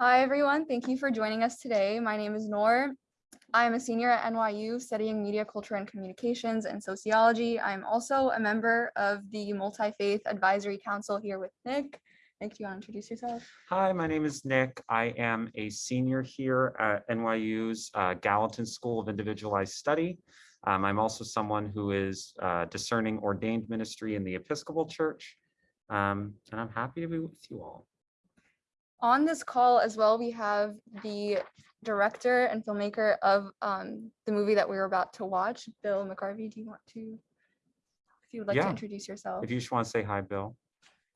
Hi, everyone. Thank you for joining us today. My name is Noor. I'm a senior at NYU studying media culture and communications and sociology. I'm also a member of the Multi-Faith Advisory Council here with Nick. Nick, do you want to introduce yourself? Hi, my name is Nick. I am a senior here at NYU's uh, Gallatin School of Individualized Study. Um, I'm also someone who is uh, discerning ordained ministry in the Episcopal Church. Um, and I'm happy to be with you all. On this call as well, we have the director and filmmaker of um, the movie that we were about to watch, Bill McGarvey. Do you want to, if you would like to introduce yourself? If you just want to say hi, Bill,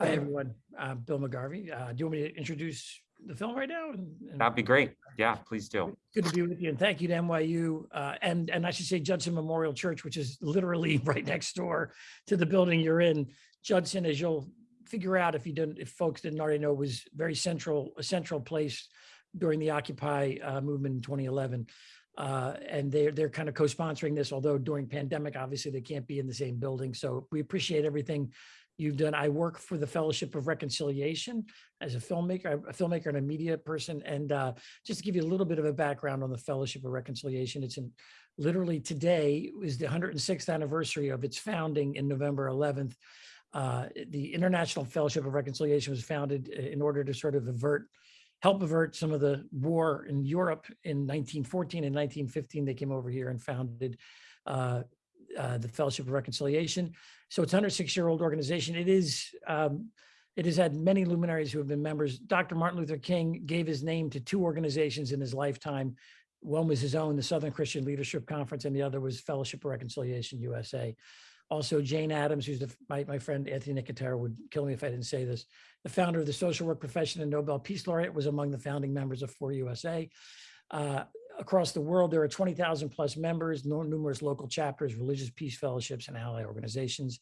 Hi, everyone. Uh, Bill McGarvey. Uh, do you want me to introduce the film right now? And- and- that'd be great. Yeah, please do. Good to be with you and thank you to NYU uh, and, and I should say Judson Memorial Church, which is literally right next door to the building you're in. Judson, as you'll figure out if you didn't, if folks didn't already know, was very central, a central place during the Occupy uh, movement in 2011. Uh, and they're, they're kind of co-sponsoring this, although during pandemic, obviously they can't be in the same building. So we appreciate everything you've done. I work for the Fellowship of Reconciliation as a filmmaker, a filmmaker and a media person. And uh, just to give you a little bit of a background on the Fellowship of Reconciliation, it's in literally today is the 106th anniversary of its founding in November 11th. Uh, the International Fellowship of Reconciliation was founded uh, in order to sort of avert, help avert some of the war in Europe in 1914 and 1915. They came over here and founded uh, uh, the Fellowship of Reconciliation. So it's a 106-year-old organization. It is um, it has had many luminaries who have been members. Dr. Martin Luther King gave his name to two organizations in his lifetime. One was his own, the Southern Christian Leadership Conference, and the other was Fellowship of Reconciliation USA. Also, Jane Addams, who's the, my, my friend Anthony Nicotero would kill me if I didn't say this, the founder of the social work profession and Nobel Peace Laureate was among the founding members of FOR USA. Uh, across the world, there are 20,000 plus members, numerous local chapters, religious peace fellowships, and ally organizations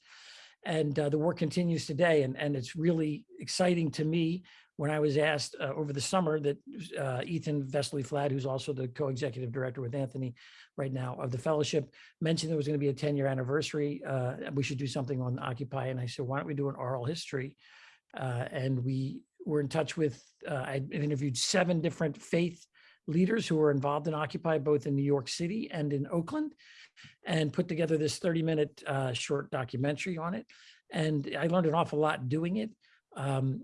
and uh, the work continues today. And, and it's really exciting to me when I was asked uh, over the summer that uh, Ethan Vesely Flad, who's also the co-executive director with Anthony right now of the fellowship, mentioned there was going to be a 10 year anniversary. Uh, we should do something on Occupy. And I said, why don't we do an oral history? Uh, and we were in touch with, uh, I interviewed seven different faith leaders who were involved in Occupy, both in New York City and in Oakland and put together this 30 minute uh, short documentary on it. And I learned an awful lot doing it. Um,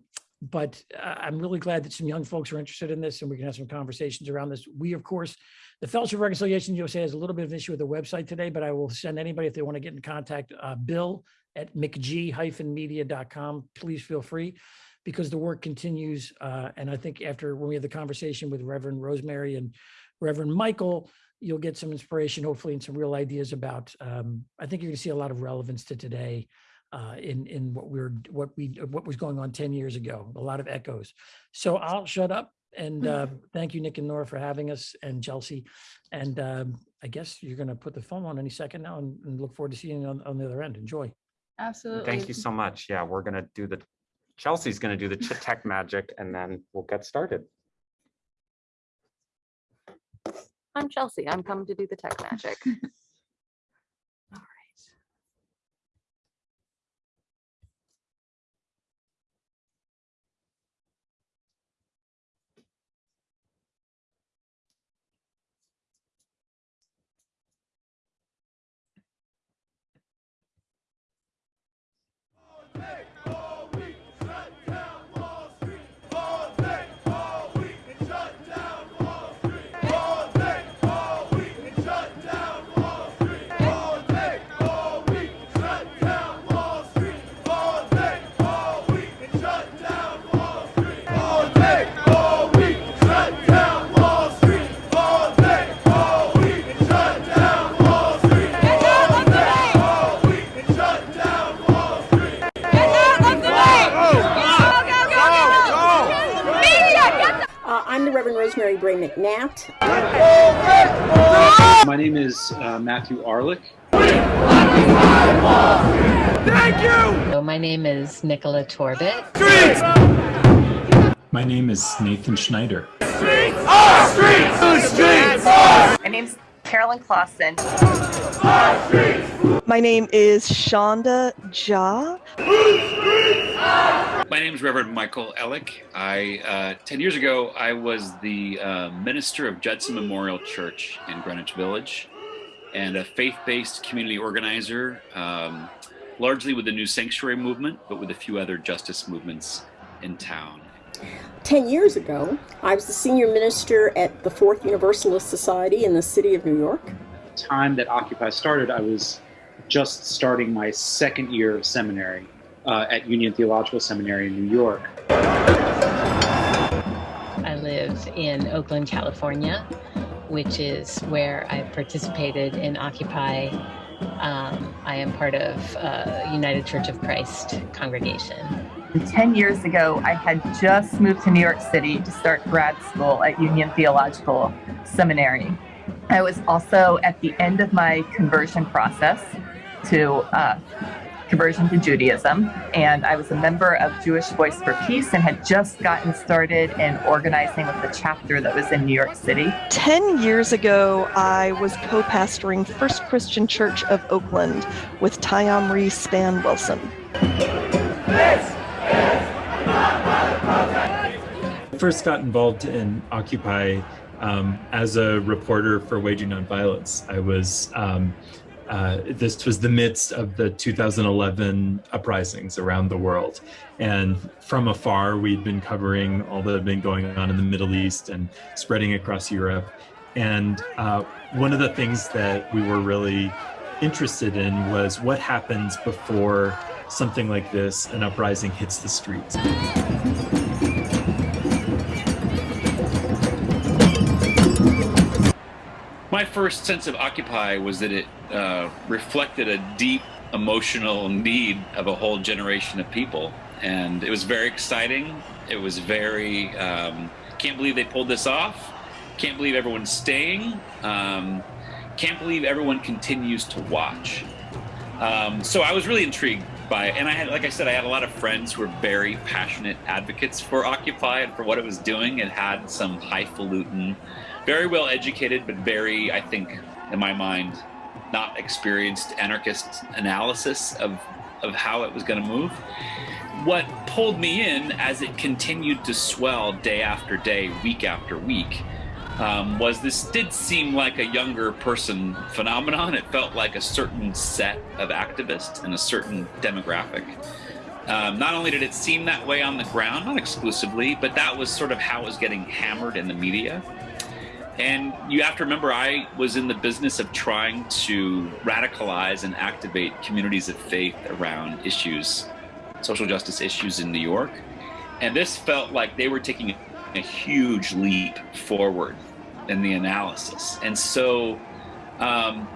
but uh, I'm really glad that some young folks are interested in this and we can have some conversations around this. We, of course, the Fellowship of Reconciliation USA has a little bit of an issue with the website today, but I will send anybody if they want to get in contact, uh, Bill at mcg-media.com. Please feel free because the work continues. Uh, and I think after when we have the conversation with Reverend Rosemary and Reverend Michael, you'll get some inspiration, hopefully, and some real ideas about. Um, I think you're to see a lot of relevance to today uh, in in what we're what we what was going on ten years ago. A lot of echoes. So I'll shut up and uh, thank you, Nick and Nora, for having us, and Chelsea. And um, I guess you're going to put the phone on any second now, and, and look forward to seeing you on, on the other end. Enjoy. Absolutely. Thank you so much. Yeah, we're going to do the, Chelsea's going to do the tech magic and then we'll get started. I'm Chelsea. I'm coming to do the tech magic. Uh, Reverend Rosemary Bray McNatt. My name is uh, Matthew Arlick. Thank you! So my name is Nicola Torbett. My name is Nathan Schneider. Streets. Streets. Streets. Streets. My name's Carolyn Clausen. My name is Shonda Ja. My name is Reverend Michael Ellick. I uh, ten years ago I was the uh, minister of Judson Memorial Church in Greenwich Village, and a faith-based community organizer, um, largely with the New Sanctuary movement, but with a few other justice movements in town. 10 years ago, I was the senior minister at the Fourth Universalist Society in the city of New York. At the time that Occupy started, I was just starting my second year of seminary uh, at Union Theological Seminary in New York. I live in Oakland, California, which is where I participated in Occupy. Um, I am part of uh, United Church of Christ congregation. 10 years ago, I had just moved to New York City to start grad school at Union Theological Seminary. I was also at the end of my conversion process to uh, conversion to Judaism, and I was a member of Jewish Voice for Peace and had just gotten started in organizing with the chapter that was in New York City. 10 years ago, I was co pastoring First Christian Church of Oakland with Tai Amri Spann Wilson. I first got involved in Occupy um, as a reporter for Waging Nonviolence. I was, um, uh, this was the midst of the 2011 uprisings around the world. And from afar, we'd been covering all that had been going on in the Middle East and spreading across Europe. And uh, one of the things that we were really interested in was what happens before something like this, an uprising hits the streets. My first sense of Occupy was that it uh, reflected a deep emotional need of a whole generation of people. And it was very exciting. It was very, um, can't believe they pulled this off. Can't believe everyone's staying. Um, can't believe everyone continues to watch. Um, so I was really intrigued by. And I had, like I said, I had a lot of friends who were very passionate advocates for Occupy and for what it was doing. It had some highfalutin, very well educated, but very, I think, in my mind, not experienced anarchist analysis of, of how it was going to move. What pulled me in as it continued to swell day after day, week after week, um, was this did seem like a younger person phenomenon. It felt like a certain set of activists and a certain demographic. Um, not only did it seem that way on the ground, not exclusively, but that was sort of how it was getting hammered in the media. And you have to remember, I was in the business of trying to radicalize and activate communities of faith around issues, social justice issues in New York. And this felt like they were taking a huge leap forward in the analysis. And so um,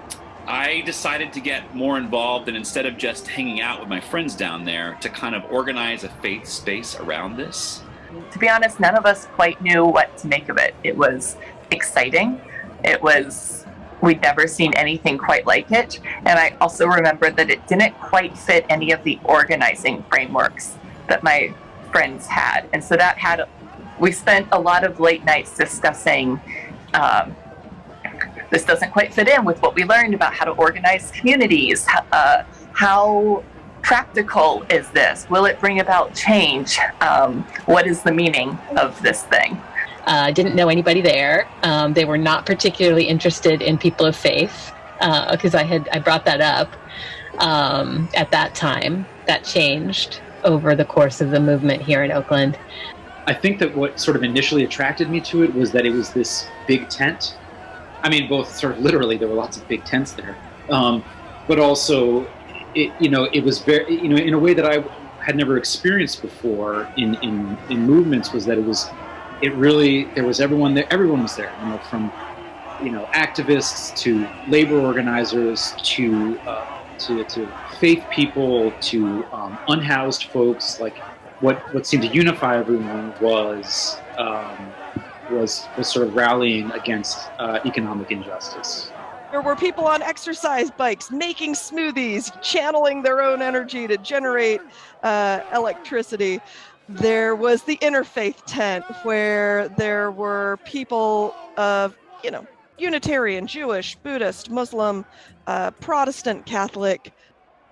I decided to get more involved and instead of just hanging out with my friends down there, to kind of organize a faith space around this. To be honest, none of us quite knew what to make of it. It was exciting. It was, we'd never seen anything quite like it. And I also remember that it didn't quite fit any of the organizing frameworks that my friends had. And so that had, we spent a lot of late nights discussing um, this doesn't quite fit in with what we learned about how to organize communities. Uh, how practical is this? Will it bring about change? Um, what is the meaning of this thing? Uh, didn't know anybody there. Um, they were not particularly interested in people of faith because I had I brought that up um, at that time. That changed over the course of the movement here in Oakland. I think that what sort of initially attracted me to it was that it was this big tent. I mean, both sort of literally, there were lots of big tents there, um, but also, it, you know, it was very, you know, in a way that I had never experienced before in in in movements was that it was, it really there was everyone there. Everyone was there, you know, from you know activists to labor organizers to uh, to to faith people to um, unhoused folks like what what seemed to unify everyone was um, was was sort of rallying against uh, economic injustice. There were people on exercise bikes making smoothies, channeling their own energy to generate uh, electricity. There was the interfaith tent where there were people of, you know, Unitarian, Jewish, Buddhist, Muslim, uh, Protestant, Catholic,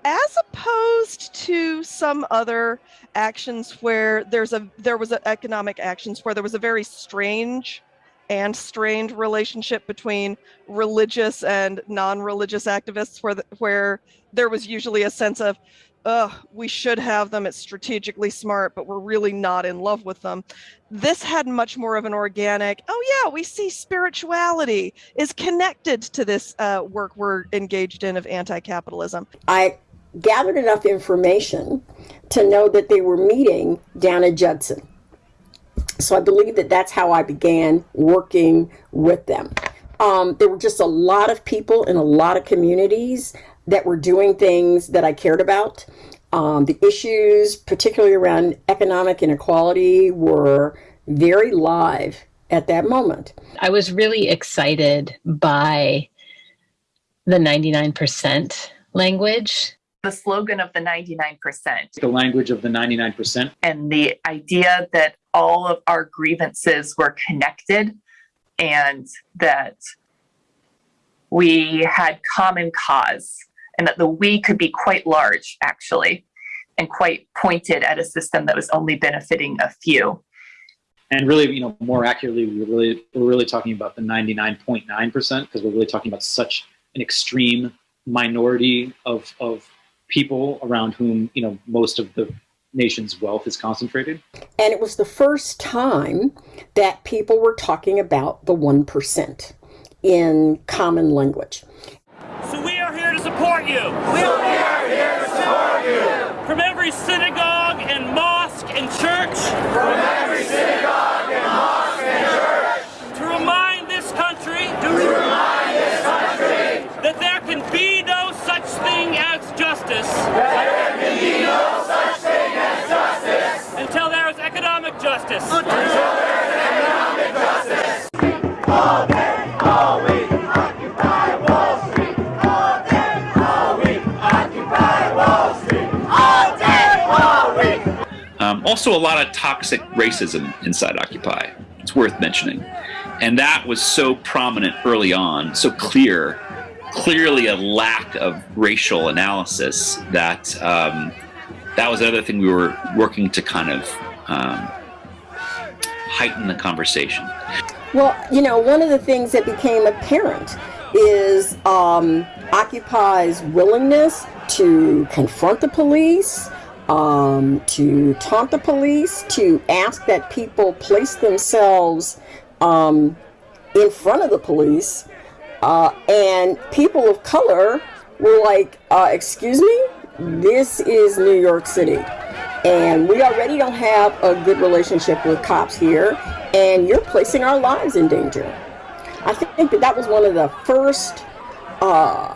as opposed to some other actions where there's a there was a economic actions where there was a very strange and strained relationship between religious and non-religious activists where the, where there was usually a sense of uh we should have them it's strategically smart but we're really not in love with them. This had much more of an organic oh yeah we see spirituality is connected to this uh, work we're engaged in of anti-capitalism. I gathered enough information to know that they were meeting down at Judson. So I believe that that's how I began working with them. Um, there were just a lot of people in a lot of communities that were doing things that I cared about. Um, the issues, particularly around economic inequality, were very live at that moment. I was really excited by the 99% language. The slogan of the 99% the language of the 99%. and the idea that all of our grievances were connected and that we had common cause and that the we could be quite large actually and quite pointed at a system that was only benefiting a few And really, you know, more accurately, we're really, we're really talking about the 99.9% because we're really talking about such an extreme minority of, of people around whom, you know, most of the nation's wealth is concentrated. And it was the first time that people were talking about the 1% in common language. So we are here to support you. We are here to support you. From every synagogue and mosque and church. From every synagogue and mosque and church. To remind this country. To remind this country. That there can be no such thing as justice. That there can be no such thing as justice. Until there is economic justice. Until there is economic justice. All day, all week, occupy Wall Street. All day, all week, occupy Wall Street. All day, all week. Um, also, a lot of toxic racism inside Occupy. It's worth mentioning. And that was so prominent early on, so clear, clearly a lack of racial analysis that um, that was another thing we were working to kind of um, heighten the conversation. Well, you know, one of the things that became apparent is um, Occupy's willingness to confront the police, um, to taunt the police, to ask that people place themselves um, in front of the police. Uh, and people of color were like, uh, excuse me, this is New York City. And we already don't have a good relationship with cops here, and you're placing our lives in danger. I think that that was one of the first uh,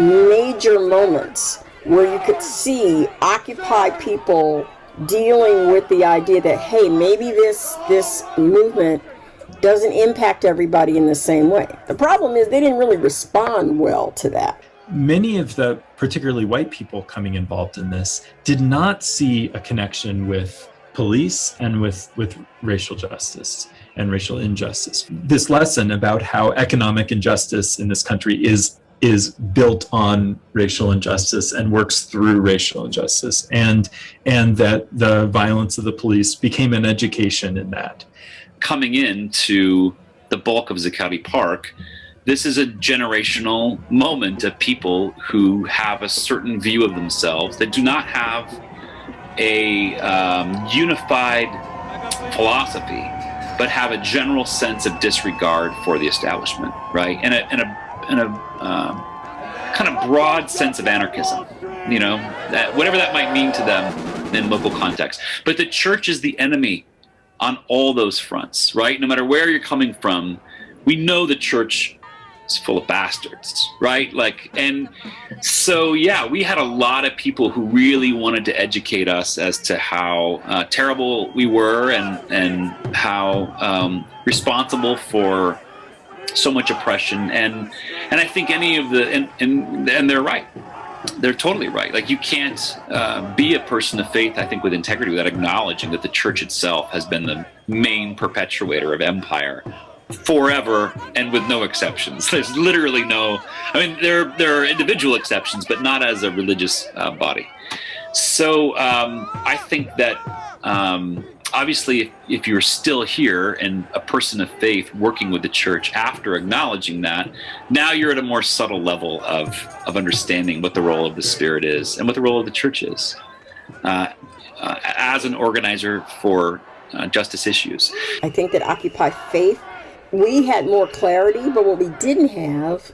major moments where you could see Occupy people dealing with the idea that hey, maybe this this movement doesn't impact everybody in the same way. The problem is they didn't really respond well to that. Many of the particularly white people coming involved in this did not see a connection with police and with, with racial justice and racial injustice. This lesson about how economic injustice in this country is is built on racial injustice and works through racial injustice and and that the violence of the police became an education in that coming into the bulk of Zuccotti Park, this is a generational moment of people who have a certain view of themselves that do not have a um, unified philosophy, but have a general sense of disregard for the establishment, right? And a, and a, and a um, kind of broad sense of anarchism, you know, that, whatever that might mean to them in local context. But the church is the enemy on all those fronts, right? No matter where you're coming from, we know the church is full of bastards, right? Like, and so, yeah, we had a lot of people who really wanted to educate us as to how uh, terrible we were and, and how um, responsible for so much oppression. And, and I think any of the, and, and, and they're right they're totally right. Like you can't uh, be a person of faith, I think, with integrity without acknowledging that the church itself has been the main perpetuator of empire forever and with no exceptions. There's literally no. I mean, there there are individual exceptions, but not as a religious uh, body. So um, I think that um, obviously, if, you're still here and a person of faith working with the church after acknowledging that, now you're at a more subtle level of of understanding what the role of the Spirit is and what the role of the church is uh, uh, as an organizer for uh, justice issues. I think that Occupy Faith, we had more clarity, but what we didn't have,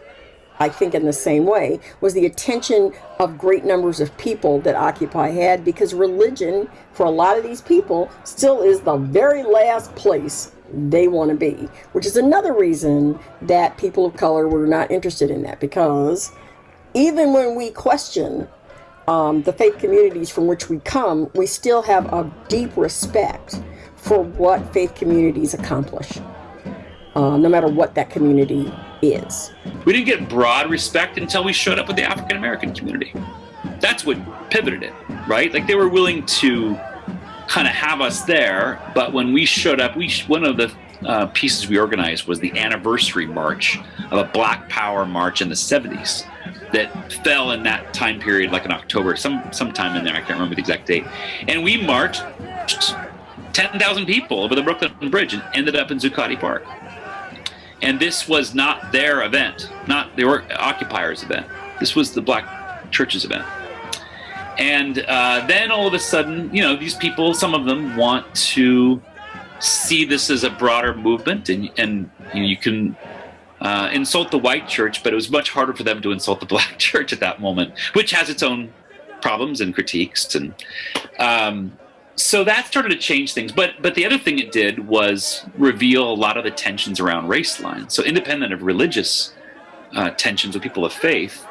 I think in the same way, was the attention of great numbers of people that Occupy had because religion, for a lot of these people, still is the very last place they want to be, which is another reason that people of color were not interested in that because even when we question um, the faith communities from which we come, we still have a deep respect for what faith communities accomplish, uh, no matter what that community is. We didn't get broad respect until we showed up with the African American community. That's what pivoted it, right? Like they were willing to kind of have us there, but when we showed up, we one of the uh, pieces we organized was the anniversary march of a Black Power march in the 70s that fell in that time period, like in October, some sometime in there. I can't remember the exact date. And we marched 10,000 people over the Brooklyn Bridge and ended up in Zuccotti Park. And this was not their event, not the occupiers' event. This was the Black Church's event. And uh, then all of a sudden, you know, these people, some of them want to see this as a broader movement, and and you, know, you can uh, insult the white church, but it was much harder for them to insult the black church at that moment, which has its own problems and critiques. And um, so that started to change things. But but the other thing it did was reveal a lot of the tensions around race lines. So independent of religious uh, tensions with people of faith,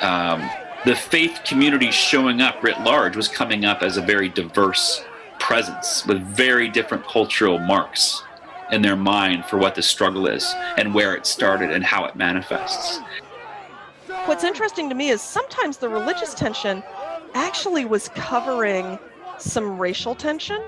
um, the faith community showing up writ large was coming up as a very diverse presence with very different cultural marks in their mind for what the struggle is and where it started and how it manifests. What's interesting to me is sometimes the religious tension actually was covering some racial tension.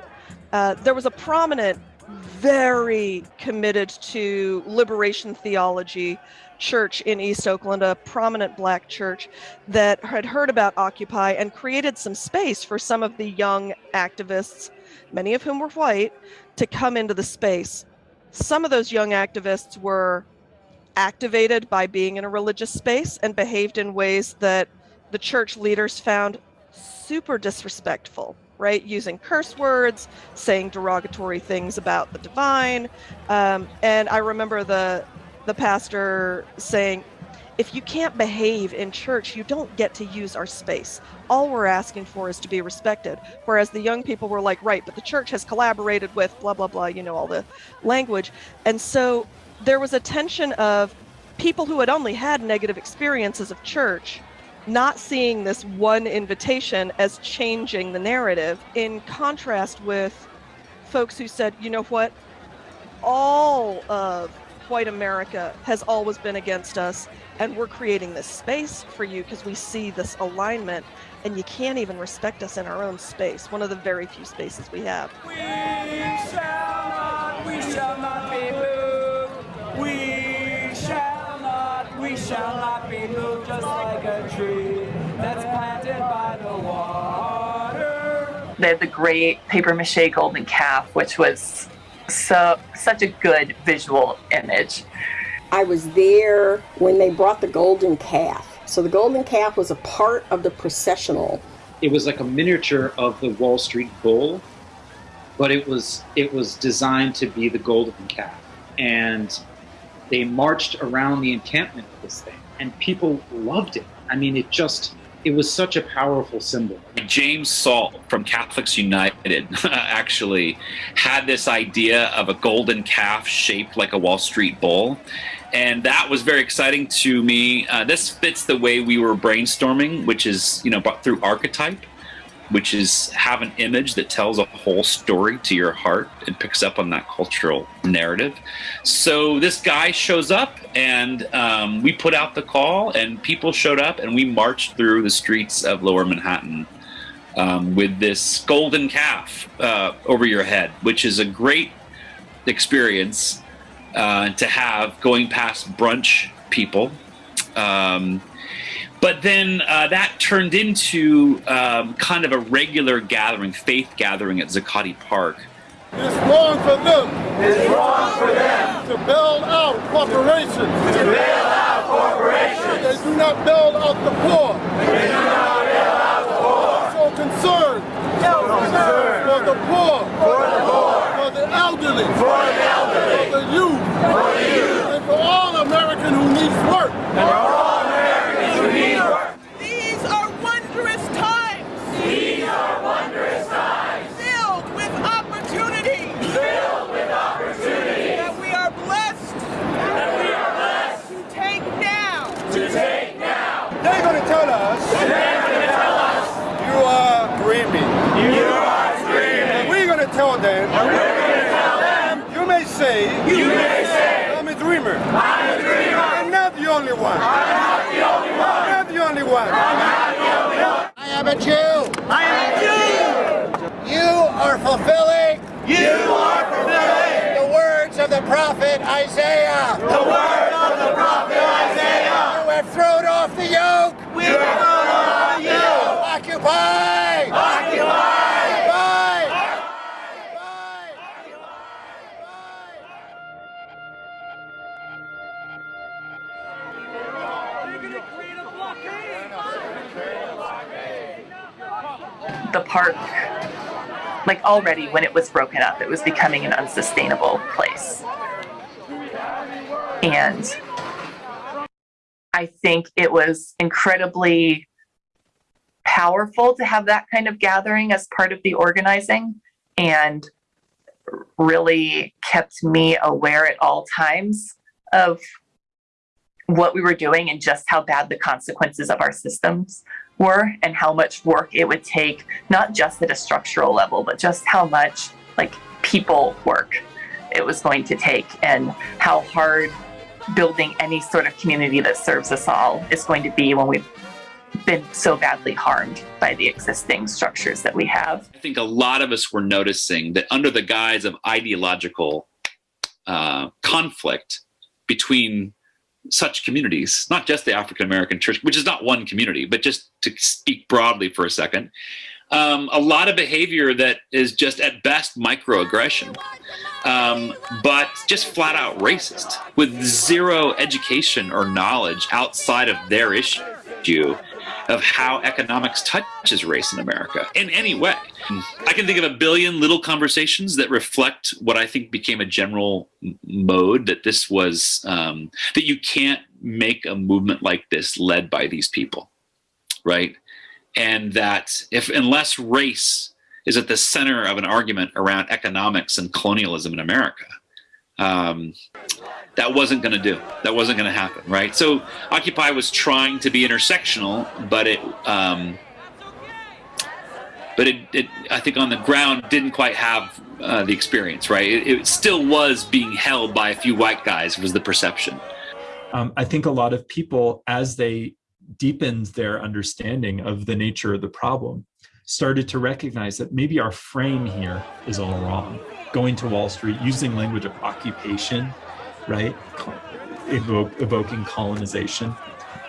Uh, there was a prominent, very committed to liberation theology church in East Oakland, a prominent black church that had heard about Occupy and created some space for some of the young activists, many of whom were white, to come into the space. Some of those young activists were activated by being in a religious space and behaved in ways that the church leaders found super disrespectful right using curse words saying derogatory things about the divine um, and i remember the the pastor saying, if you can't behave in church, you don't get to use our space. All we're asking for is to be respected. Whereas the young people were like, right, but the church has collaborated with blah, blah, blah, you know, all the language. And so there was a tension of people who had only had negative experiences of church not seeing this one invitation as changing the narrative in contrast with folks who said, you know what, all of white America has always been against us, and we're creating this space for you because we see this alignment, and you can't even respect us in our own space, one of the very few spaces we have. We shall not, we shall not be moved. We shall not, we shall not be moved They had the great paper mache golden calf, which was so such a good visual image. I was there when they brought the golden calf. So the golden calf was a part of the processional. It was like a miniature of the Wall Street Bull, but it was it was designed to be the golden calf. And they marched around the encampment with this thing, and people loved it. I mean, it just it was such a powerful symbol. James Salt from Catholics United actually had this idea of a golden calf shaped like a Wall Street bull. And that was very exciting to me. Uh, this fits the way we were brainstorming, which is, you know, through archetype which is have an image that tells a whole story to your heart and picks up on that cultural narrative. So this guy shows up, and um, we put out the call, and people showed up, and we marched through the streets of Lower Manhattan um, with this golden calf uh, over your head, which is a great experience. uh, to have going past brunch people. Um, but then uh, that turned into um, kind of a regular gathering, faith gathering at Zuccotti Park. It's wrong for them. It's wrong for them to bail out corporations. To bail out corporations. They do not bail out the poor. They do not bail out the poor. So concerned. So concerned for the poor. For the poor. For the elderly. For the elderly. For the youth. For the youth. And for all American who needs work. And for all Americans who need work. These are wondrous times. These are wondrous times. Filled with opportunity. Filled with opportunity. That we are blessed. That we are blessed. To take now. To take now. They're going to tell us. They're going to tell us. You are dreaming. You are dreaming. And we're going to tell them. And we're going to tell them. You may say. You may say. I'm a dreamer. I'm a dreamer. I'm not the only one. I'm not the only one. I'm not the only one. I'm not the only one. I am a Jew. I am a Jew. You are fulfilling. You are fulfilling. The words of the prophet Isaiah. The words of the prophet Isaiah. You have thrown off the yoke. We have thrown off the yoke. Occupy. The park, like already when it was broken up, it was becoming an unsustainable place. And I think it was incredibly powerful to have that kind of gathering as part of the organizing and really kept me aware at all times of what we were doing and just how bad the consequences of our systems were and how much work it would take, not just at a structural level, but just how much like people work it was going to take and how hard building any sort of community that serves us all is going to be when we've been so badly harmed by the existing structures that we have. I think a lot of us were noticing that under the guise of ideological uh, conflict between such communities, not just the African American church, which is not one community, but just to speak broadly for a second, um, a lot of behavior that is just at best microaggression, um, but just flat out racist with zero education or knowledge outside of their issue of how economics touches race in America in any way. I can think of a billion little conversations that reflect what I think became a general mode that this was, um, that you can't make a movement like this led by these people, right? And that if, unless race is at the center of an argument around economics and colonialism in America, um, that wasn't going to do. That wasn't going to happen, right? So Occupy was trying to be intersectional, but it, um, but it, it, I think on the ground didn't quite have uh, the experience, right? It, it, still was being held by a few white guys was the perception. Um, I think a lot of people, as they deepened their understanding of the nature of the problem, started to recognize that maybe our frame here is all wrong. Going to Wall Street, using language of occupation, right? Evoke, evoking colonization.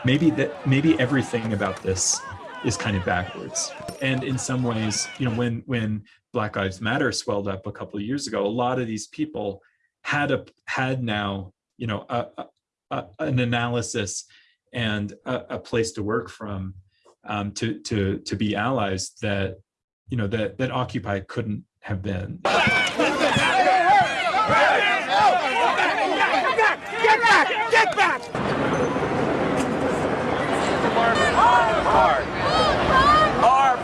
Maybe that maybe everything about this is kind of backwards. And in some ways, you know, when when Black Lives Matter swelled up a couple of years ago, a lot of these people had a had now, you know, a, a, an analysis and a, a, place to work from um, to to to be allies that you know that that Occupy couldn't have been. Get back! Our part. Our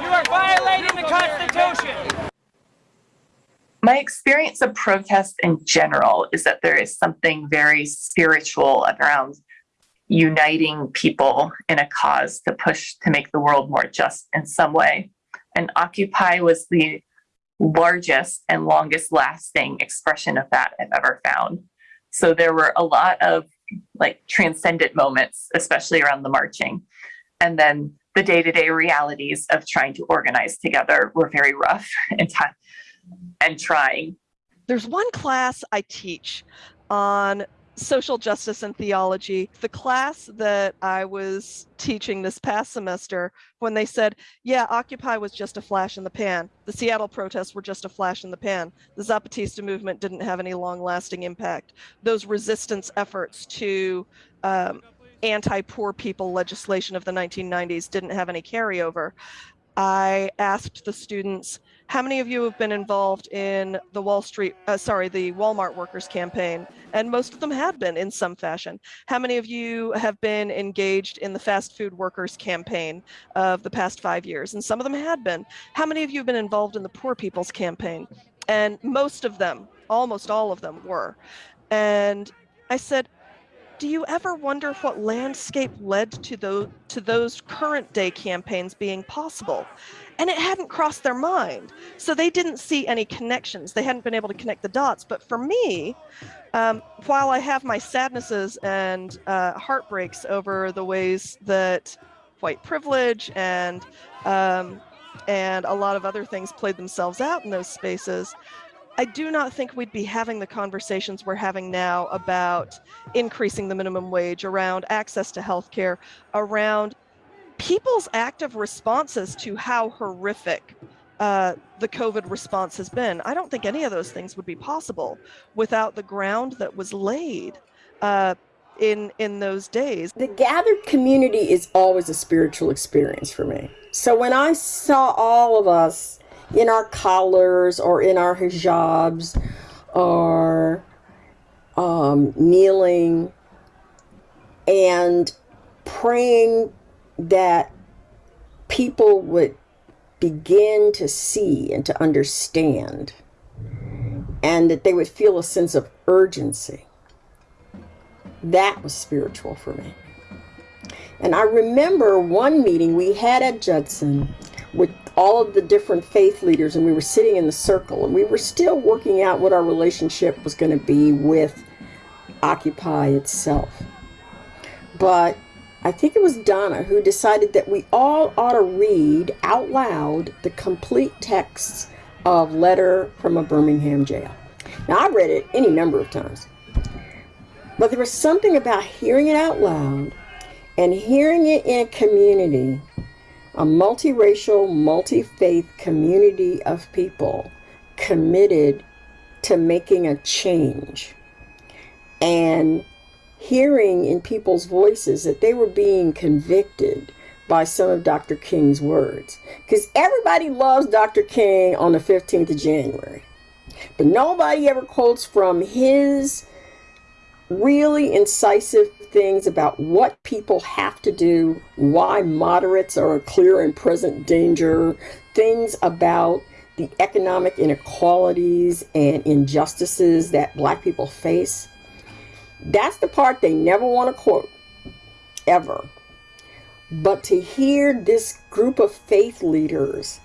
You are violating the Constitution. My experience of protest in general is that there is something very spiritual around uniting people in a cause to push to make the world more just in some way. And Occupy was the largest and longest lasting expression of that I've ever found. So there were a lot of like transcendent moments, especially around the marching. And then the day to day realities of trying to organize together were very rough and, and trying. There's one class I teach on social justice and theology. The class that I was teaching this past semester, when they said, yeah, Occupy was just a flash in the pan, the Seattle protests were just a flash in the pan, the Zapatista movement didn't have any long lasting impact. Those resistance efforts to um, anti poor people legislation of the 1990s didn't have any carryover. I asked the students, how many of you have been involved in the Wall Street, uh, sorry, the Walmart workers campaign? And most of them have been in some fashion. How many of you have been engaged in the fast food workers campaign of the past five years? And some of them had been. How many of you have been involved in the poor people's campaign? And most of them, almost all of them were. And I said, do you ever wonder what landscape led to those to those current day campaigns being possible? And it hadn't crossed their mind so they didn't see any connections. They hadn't been able to connect the dots. But for me um, while i have my sadnesses and uh, heartbreaks over the ways that white privilege and um, and a lot of other things played themselves out in those spaces I do not think we'd be having the conversations we're having now about increasing the minimum wage, around access to healthcare, around people's active responses to how horrific uh, the COVID response has been. I don't think any of those things would be possible without the ground that was laid. Uh, in in those days. The gathered community is always a spiritual experience for me. So when I saw all of us in our collars or in our hijabs or um, kneeling and praying that people would begin to see and to understand and that they would feel a sense of urgency. That was spiritual for me. And I remember one meeting we had at Judson with all of the different faith leaders, and we were sitting in the circle, and we were still working out what our relationship was going to be with Occupy itself. But I think it was Donna who decided that we all ought to read out loud the complete texts of Letter from a Birmingham Jail. Now, I've read it any number of times, but there was something about hearing it out loud and hearing it in a community a multiracial, multi faith community of people committed to making a change and hearing in people's voices that they were being convicted by some of Dr. King's words. Because everybody loves Dr. King on the 15th of January, but nobody ever quotes from his really incisive things about what people have to do, why moderates are a clear and present danger, things about the economic inequalities and injustices that black people face. That's the part they never want to quote, ever. But to hear this group of faith leaders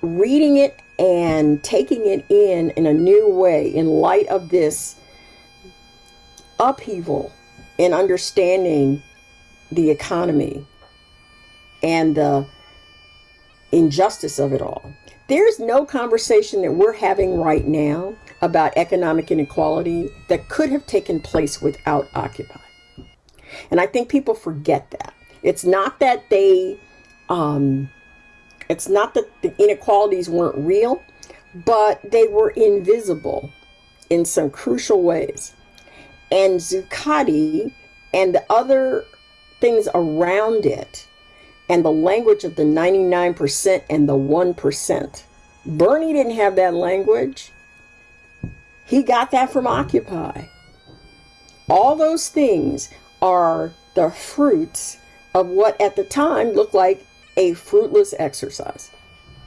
reading it and taking it in in a new way in light of this upheaval in understanding the economy and the injustice of it all. There's no conversation that we're having right now about economic inequality that could have taken place without Occupy. And I think people forget that. It's not that they, um, it's not that the inequalities weren't real, but they were invisible in some crucial ways and Zuccotti and the other things around it and the language of the 99% and the 1%. Bernie didn't have that language. He got that from Occupy. All those things are the fruits of what at the time looked like a fruitless exercise.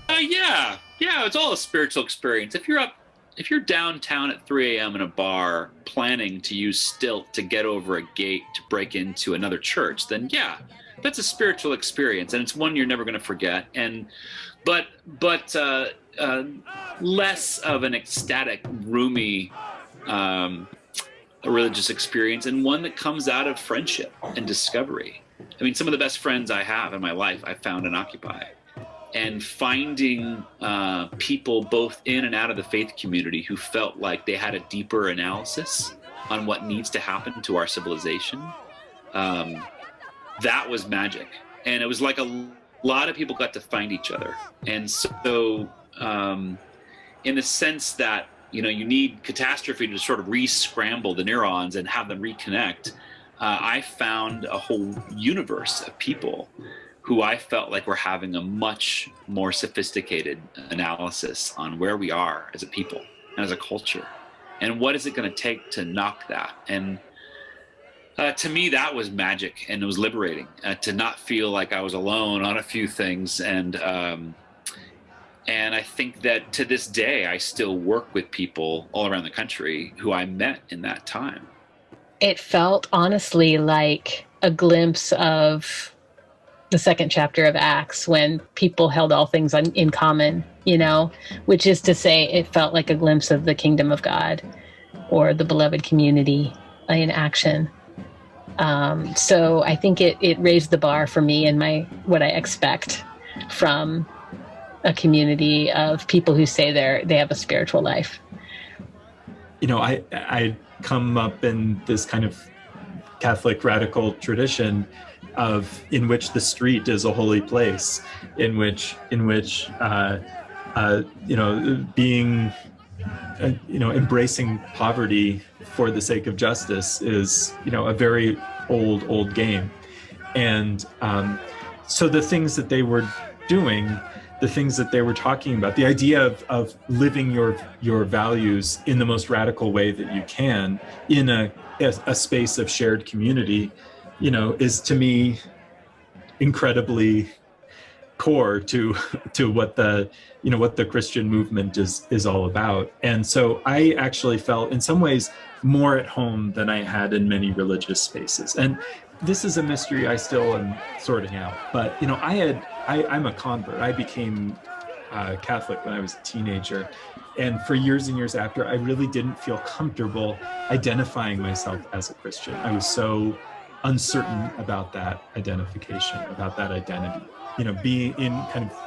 Uh, yeah, yeah, it's all a spiritual experience. If you're up if you're downtown at 3 a.m. in a bar planning to use stilt to get over a gate to break into another church, then yeah, that's a spiritual experience, and it's one you're never going to forget. And but but uh, uh, less of an ecstatic, roomy, um, religious experience, and one that comes out of friendship and discovery. I mean, some of the best friends I have in my life, I found in Occupy. And finding uh, people both in and out of the faith community who felt like they had a deeper analysis on what needs to happen to our civilization, um, that was magic. And it was like a lot of people got to find each other. And so, um, in the sense that you know you need catastrophe to sort of re-scramble the neurons and have them reconnect uh, i found a whole universe of people who i felt like were having a much more sophisticated analysis on where we are as a people and as a culture and what is it going to take to knock that and uh, to me that was magic and it was liberating uh, to not feel like i was alone on a few things and um, and I think that to this day, I still work with people all around the country who I met in that time. It felt honestly like a glimpse of the second chapter of Acts when people held all things on, in common, you know, which is to say, it felt like a glimpse of the kingdom of God or the beloved community in action. Um, so I think it, it raised the bar for me and my what I expect from a community of people who say they're they have a spiritual life. You know, I I come up in this kind of Catholic radical tradition of in which the street is a holy place, in which in which uh, uh, you know being uh, you know embracing poverty for the sake of justice is you know a very old old game, and um, so the things that they were doing the things that they were talking about, the idea of, of living your your values in the most radical way that you can in a, a, a space of shared community, you know, is to me incredibly core to to what the you know what the Christian movement is is all about. And so I actually felt in some ways more at home than I had in many religious spaces. And this is a mystery I still am sorting out. But you know, I had I, I'm a convert. I became uh, Catholic when I was a teenager. And for years and years after, I really didn't feel comfortable identifying myself as a Christian. I was so uncertain about that identification, about that identity. You know, being in kind of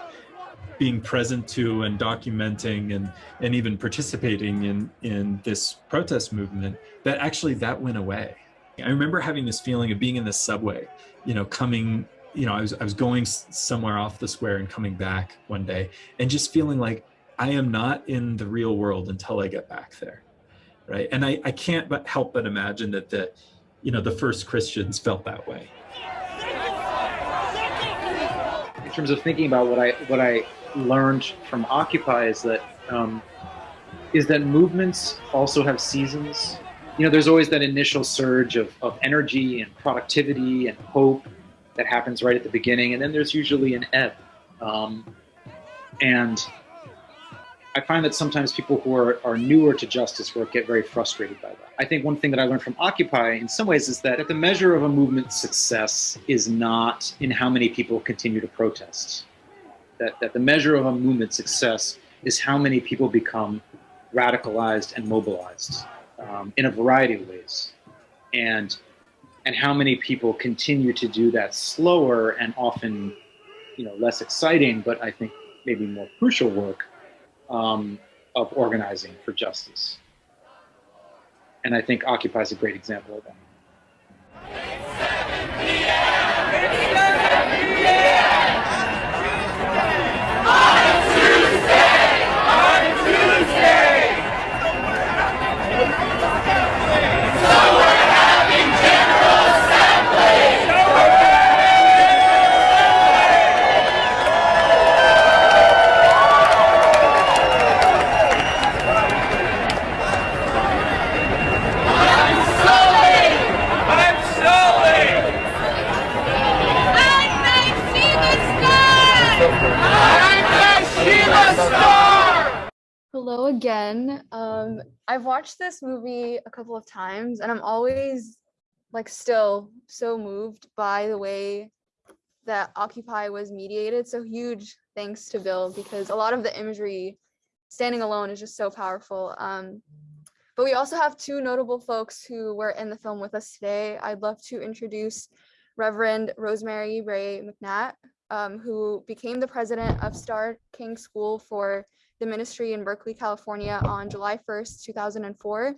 being present to and documenting and and even participating in in this protest movement, that actually that went away. I remember having this feeling of being in the subway, you know, coming you know, I was I was going somewhere off the square and coming back one day, and just feeling like I am not in the real world until I get back there, right? And I I can't but help but imagine that the, you know, the first Christians felt that way. In terms of thinking about what I what I learned from Occupy is that um, is that movements also have seasons. You know, there's always that initial surge of, of energy and productivity and hope that happens right at the beginning, and then there's usually an ebb. Um, and I find that sometimes people who are, are newer to justice work get very frustrated by that. I think one thing that I learned from Occupy in some ways is that the measure of a movement's success is not in how many people continue to protest. That, that the measure of a movement's success is how many people become radicalized and mobilized um, in a variety of ways. And and how many people continue to do that slower and often you know less exciting but i think maybe more crucial work um, of organizing for justice and i think occupy is a great example of that Hello again. Um, I've watched this movie a couple of times and I'm always like still so moved by the way that Occupy was mediated. So huge thanks to Bill because a lot of the imagery standing alone is just so powerful. Um, but we also have two notable folks who were in the film with us today. I'd love to introduce Reverend Rosemary Bray McNatt, um, who became the president of Starr King School for the ministry in Berkeley, California on July 1st, 2004.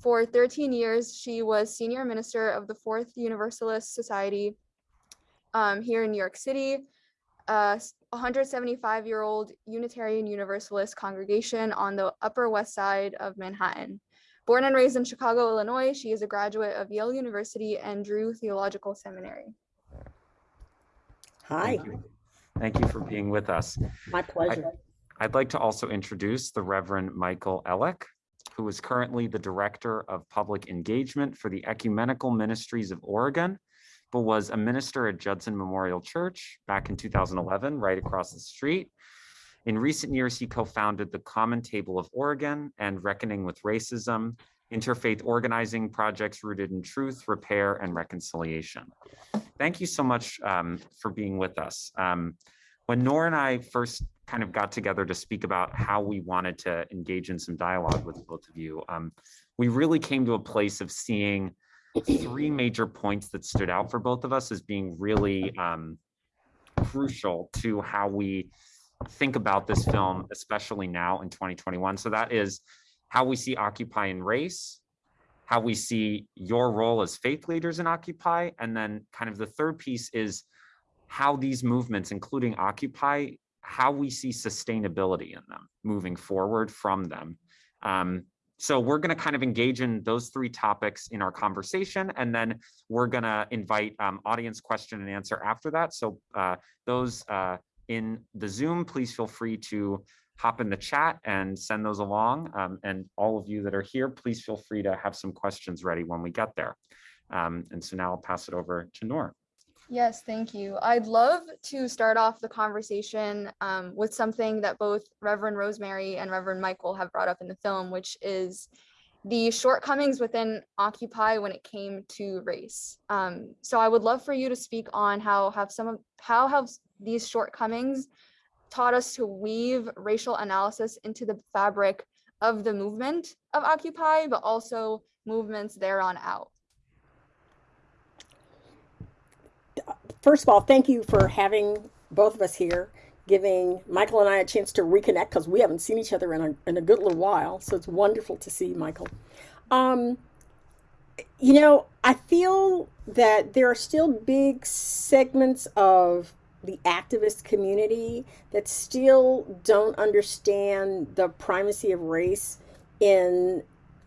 For 13 years, she was senior minister of the Fourth Universalist Society um, here in New York City, a 175 year old Unitarian Universalist congregation on the Upper West Side of Manhattan. Born and raised in Chicago, Illinois, she is a graduate of Yale University and Drew Theological Seminary. Hi, Thank you. Thank you for being with us. my pleasure. I'd like to also introduce the Reverend Michael Ellick, who is currently the Director of Public Engagement for the Ecumenical Ministries of Oregon, but was a minister at Judson Memorial Church back in 2011, right across the street. In recent years, he co-founded the Common Table of Oregon and Reckoning with Racism, interfaith organizing projects rooted in truth, repair, and reconciliation. Thank you so much um, for being with us. Um, when Nora and I first kind of got together to speak about how we wanted to engage in some dialogue with both of you, um, we really came to a place of seeing three major points that stood out for both of us as being really um, crucial to how we think about this film, especially now in 2021. So that is how we see Occupy and race, how we see your role as faith leaders in Occupy, and then kind of the third piece is how these movements, including Occupy, how we see sustainability in them moving forward from them. Um, so we're going to kind of engage in those three topics in our conversation, and then we're going to invite um, audience question and answer after that. So uh, those uh, in the Zoom, please feel free to hop in the chat and send those along. Um, and all of you that are here, please feel free to have some questions ready when we get there. Um, and so now I'll pass it over to Nora. Yes, thank you. I'd love to start off the conversation um, with something that both Reverend Rosemary and Reverend Michael have brought up in the film, which is the shortcomings within Occupy when it came to race. Um, so I would love for you to speak on how have some of how have these shortcomings taught us to weave racial analysis into the fabric of the movement of Occupy, but also movements thereon out. First of all, thank you for having both of us here, giving Michael and I a chance to reconnect because we haven't seen each other in a, in a good little while. So it's wonderful to see Michael. Um, you know, I feel that there are still big segments of the activist community that still don't understand the primacy of race in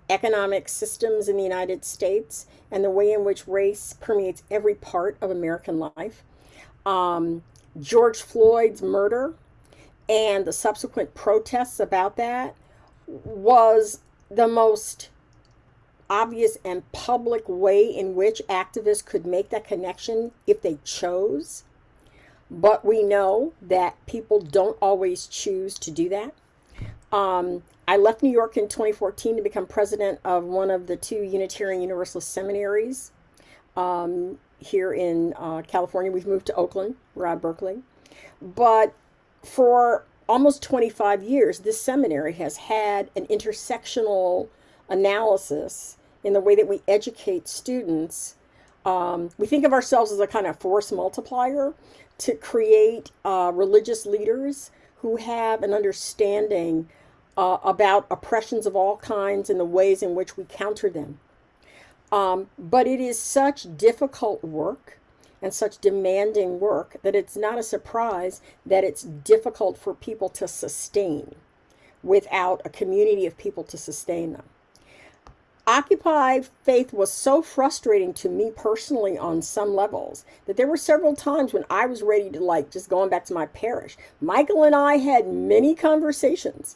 economic systems in the United States and the way in which race permeates every part of American life. Um, George Floyd's murder and the subsequent protests about that was the most obvious and public way in which activists could make that connection if they chose. But we know that people don't always choose to do that. Um, I left New York in 2014 to become president of one of the two Unitarian Universalist seminaries um, here in uh, California. We've moved to Oakland, out Berkeley. But for almost 25 years, this seminary has had an intersectional analysis in the way that we educate students. Um, we think of ourselves as a kind of force multiplier to create uh, religious leaders who have an understanding uh, about oppressions of all kinds and the ways in which we counter them. Um, but it is such difficult work and such demanding work that it's not a surprise that it's difficult for people to sustain without a community of people to sustain them. Occupy faith was so frustrating to me personally on some levels that there were several times when I was ready to like just going back to my parish. Michael and I had many conversations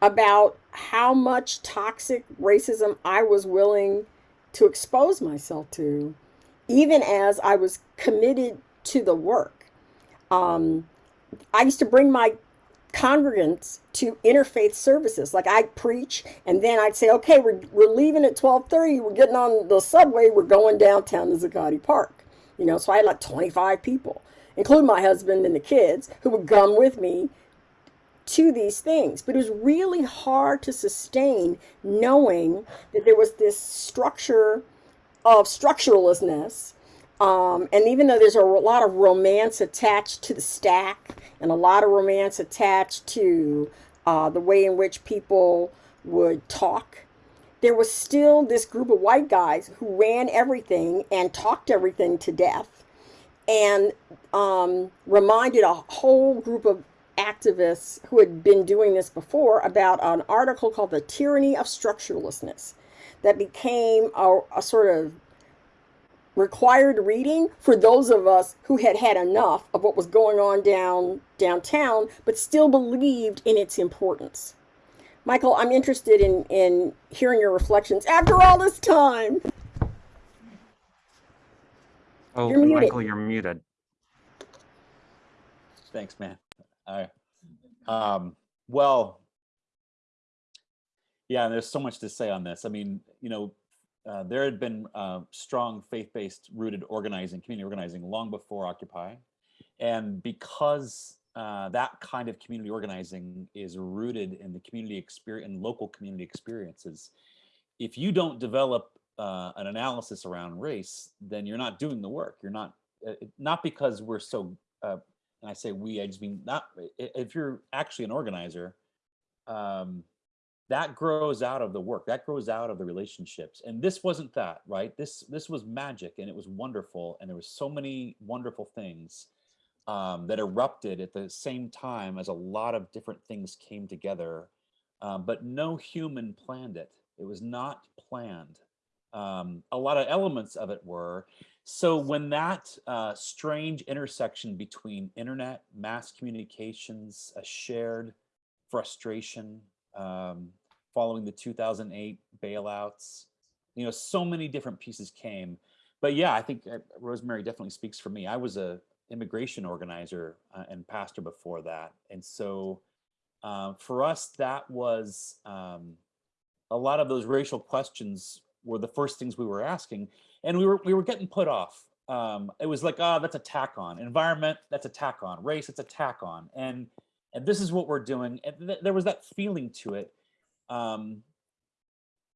about how much toxic racism I was willing to expose myself to, even as I was committed to the work. Um, I used to bring my congregants to interfaith services. Like I'd preach, and then I'd say, "Okay, we're we're leaving at twelve thirty. We're getting on the subway. We're going downtown to Zuccotti Park." You know, so I had like twenty five people, including my husband and the kids, who would come with me to these things. But it was really hard to sustain knowing that there was this structure of structuralistness Um, and even though there's a lot of romance attached to the stack and a lot of romance attached to uh, the way in which people would talk, there was still this group of white guys who ran everything and talked everything to death and um, reminded a whole group of activists who had been doing this before about an article called The Tyranny of Structurelessness that became a, a sort of required reading for those of us who had had enough of what was going on down downtown but still believed in its importance. Michael, I'm interested in in hearing your reflections after all this time. Oh, You're muted. Michael, you're muted. Thanks, man. Right. Um, well, yeah, there's so much to say on this. I mean, you know, uh, there had been uh, strong faith-based rooted organizing, community organizing long before Occupy. And because uh, that kind of community organizing is rooted in the community experience, in local community experiences, if you don't develop uh, an analysis around race, then you're not doing the work. You're not, uh, not because we're so, uh, and I say we, I just mean not, if you're actually an organizer, um, that grows out of the work that grows out of the relationships. And this wasn't that right? This this was magic and it was wonderful and there was so many wonderful things um, that erupted at the same time as a lot of different things came together um, but no human planned it. It was not planned. Um, a lot of elements of it were so when that uh, strange intersection between internet mass communications a shared frustration um, following the 2008 bailouts. You know, so many different pieces came. But yeah, I think uh, Rosemary definitely speaks for me. I was a immigration organizer uh, and pastor before that. And so uh, for us, that was um, a lot of those racial questions were the first things we were asking. And we were, we were getting put off. Um, it was like, oh, that's a tack on. Environment, that's a tack on. Race, it's a tack on. And and this is what we're doing. And th- there was that feeling to it. Um,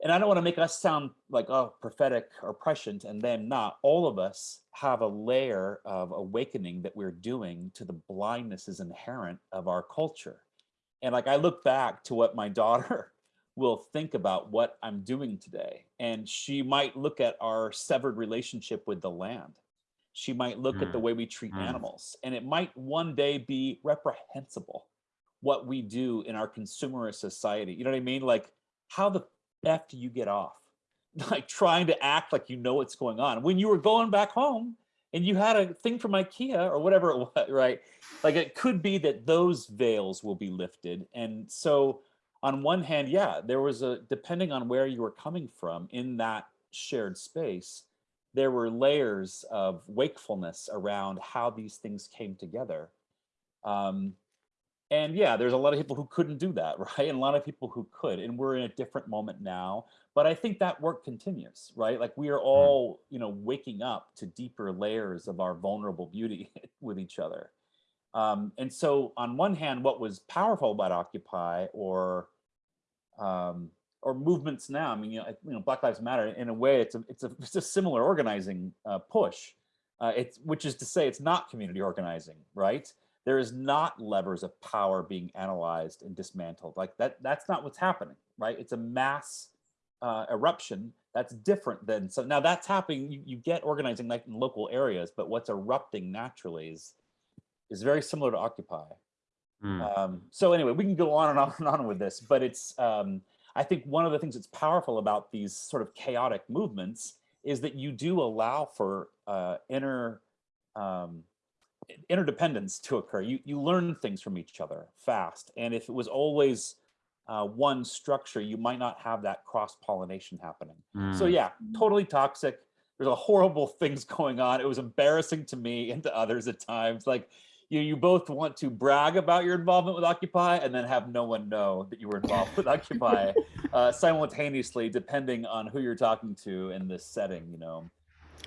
and I don't want to make us sound like oh prophetic or prescient and then not. All of us have a layer of awakening that we're doing to the blindnesses inherent of our culture. And like I look back to what my daughter will think about what I'm doing today, and she might look at our severed relationship with the land. She might look at the Mm, way we treat mm. animals, and it might one day be reprehensible what we do in our consumerist society. You know what I mean? Like, how the F do you get off? Like trying to act like you know what's going on. When you were going back home and you had a thing from IKEA or whatever it was, right? Like it could be that those veils will be lifted. And so on one hand, yeah, there was a, depending on where you were coming from in that shared space, there were layers of wakefulness around how these things came together. Um, and yeah, there's a lot of people who couldn't do that, right? And a lot of people who could. And we're in a different moment now. But I think that work continues, right? Like we are all, you know, waking up to deeper layers of our vulnerable beauty with each other. Um, and so on one hand, what was powerful about Occupy or um, or movements now, I mean, you know, you know, Black Lives Matter, in a way, it's a, it's a, it's a similar organizing uh, push. Uh, it's, which is to say it's not community organizing, right? there is not levers of power being analyzed and dismantled like that that's not what's happening right it's a mass uh, eruption that's different than so now that's happening you, you get organizing like in local areas but what's erupting naturally is is very similar to occupy Mm. um, so anyway we can go on and on and on with this but it's um, i think one of the things that's powerful about these sort of chaotic movements is that you do allow for uh, inner um, interdependence to occur. You you learn things from each other fast, and if it was always uh, one structure, you might not have that cross pollination happening. So Mm. yeah, totally toxic. There's a horrible things going on. It was embarrassing to me and to others at times. Like you you both want to brag about your involvement with Occupy and then have no one know that you were involved with Occupy uh, simultaneously, depending on who you're talking to in this setting. You know,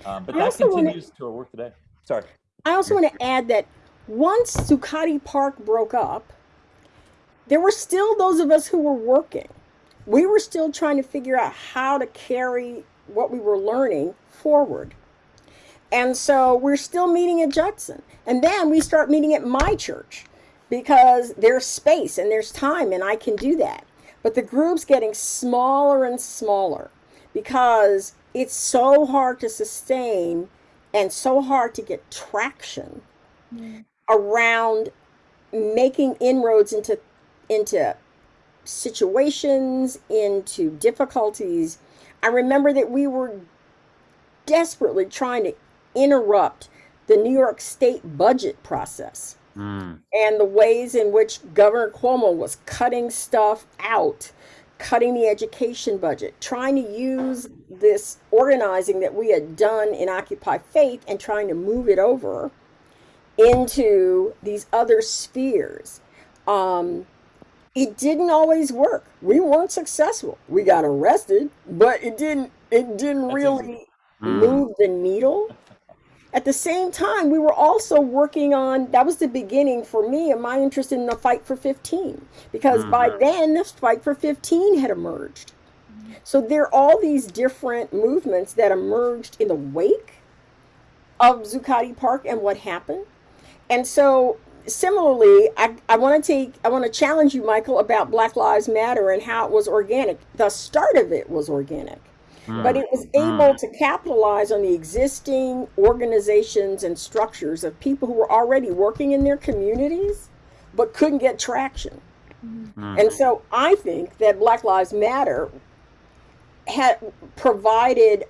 um, but I that wanna- continues to our work today. Sorry. I also want to add that once Zuccotti Park broke up, there were still those of us who were working. We were still trying to figure out how to carry what we were learning forward. And so we're still meeting at Judson. And then we start meeting at my church because there's space and there's time and I can do that. But the group's getting smaller and smaller because it's so hard to sustain and so hard to get traction mm. around making inroads into into situations into difficulties i remember that we were desperately trying to interrupt the new york state budget process Mm. and the ways in which governor cuomo was cutting stuff out cutting the education budget trying to use this organizing that we had done in occupy faith and trying to move it over into these other spheres. Um, it didn't always work. We weren't successful. We got arrested, but it didn't. It didn't really Mm. move the needle. At the same time, we were also working on. That was the beginning for me and my interest in the fight for 15, because mm-hmm. by then the fight for 15 had emerged. So there are all these different movements that emerged in the wake of Zuccotti Park and what happened. And so similarly, I, I want to take, I want to challenge you, Michael, about Black Lives Matter and how it was organic. The start of it was organic, but it was able to capitalize on the existing organizations and structures of people who were already working in their communities, but couldn't get traction. Mm-hmm. And so I think that Black Lives Matter had provided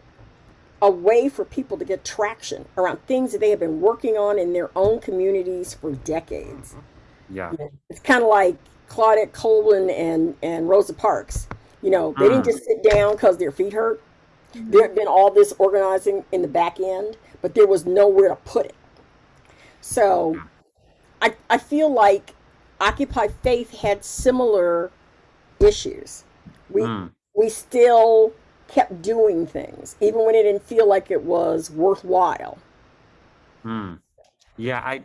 a way for people to get traction around things that they have been working on in their own communities for decades. Yeah. It's kind of like Claudette Colvin and, and Rosa Parks. You know, they didn't just sit down because their feet hurt. There had been all this organizing in the back end, but there was nowhere to put it. So I, I feel like Occupy Faith had similar issues. We, Mm. we still kept doing things, even when it didn't feel like it was worthwhile. Hmm. Yeah, I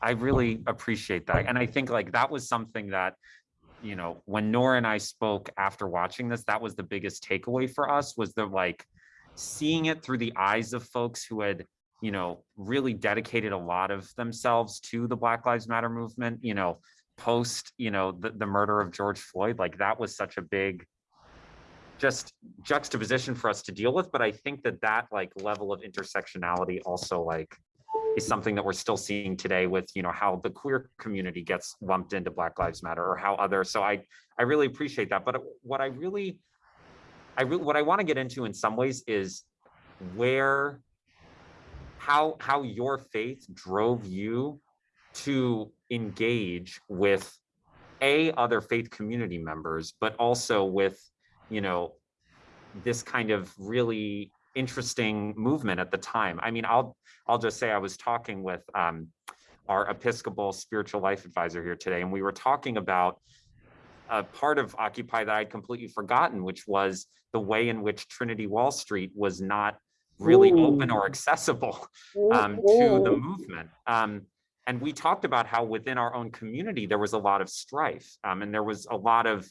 I really appreciate that. And I think like that was something that, you know, when Nora and I spoke after watching this, that was the biggest takeaway for us was the like seeing it through the eyes of folks who had, you know, really dedicated a lot of themselves to the Black Lives Matter movement, you know, post, you know, the, the murder of George Floyd. Like that was such a big just juxtaposition for us to deal with. But I think that that like level of intersectionality also like is something that we're still seeing today with you know how the queer community gets lumped into black lives matter or how other so i i really appreciate that. But what i really i really what i want to get into in some ways is where how how your faith drove you to engage with a other faith community members but also with you know this kind of really interesting movement at the time. I mean i'll i'll just say i was talking with um, our episcopal spiritual life advisor here today and we were talking about a part of occupy that i'd completely forgotten which was the way in which trinity wall street was not really open or accessible um, to the movement. Um, and we talked about how within our own community there was a lot of strife um, and there was a lot of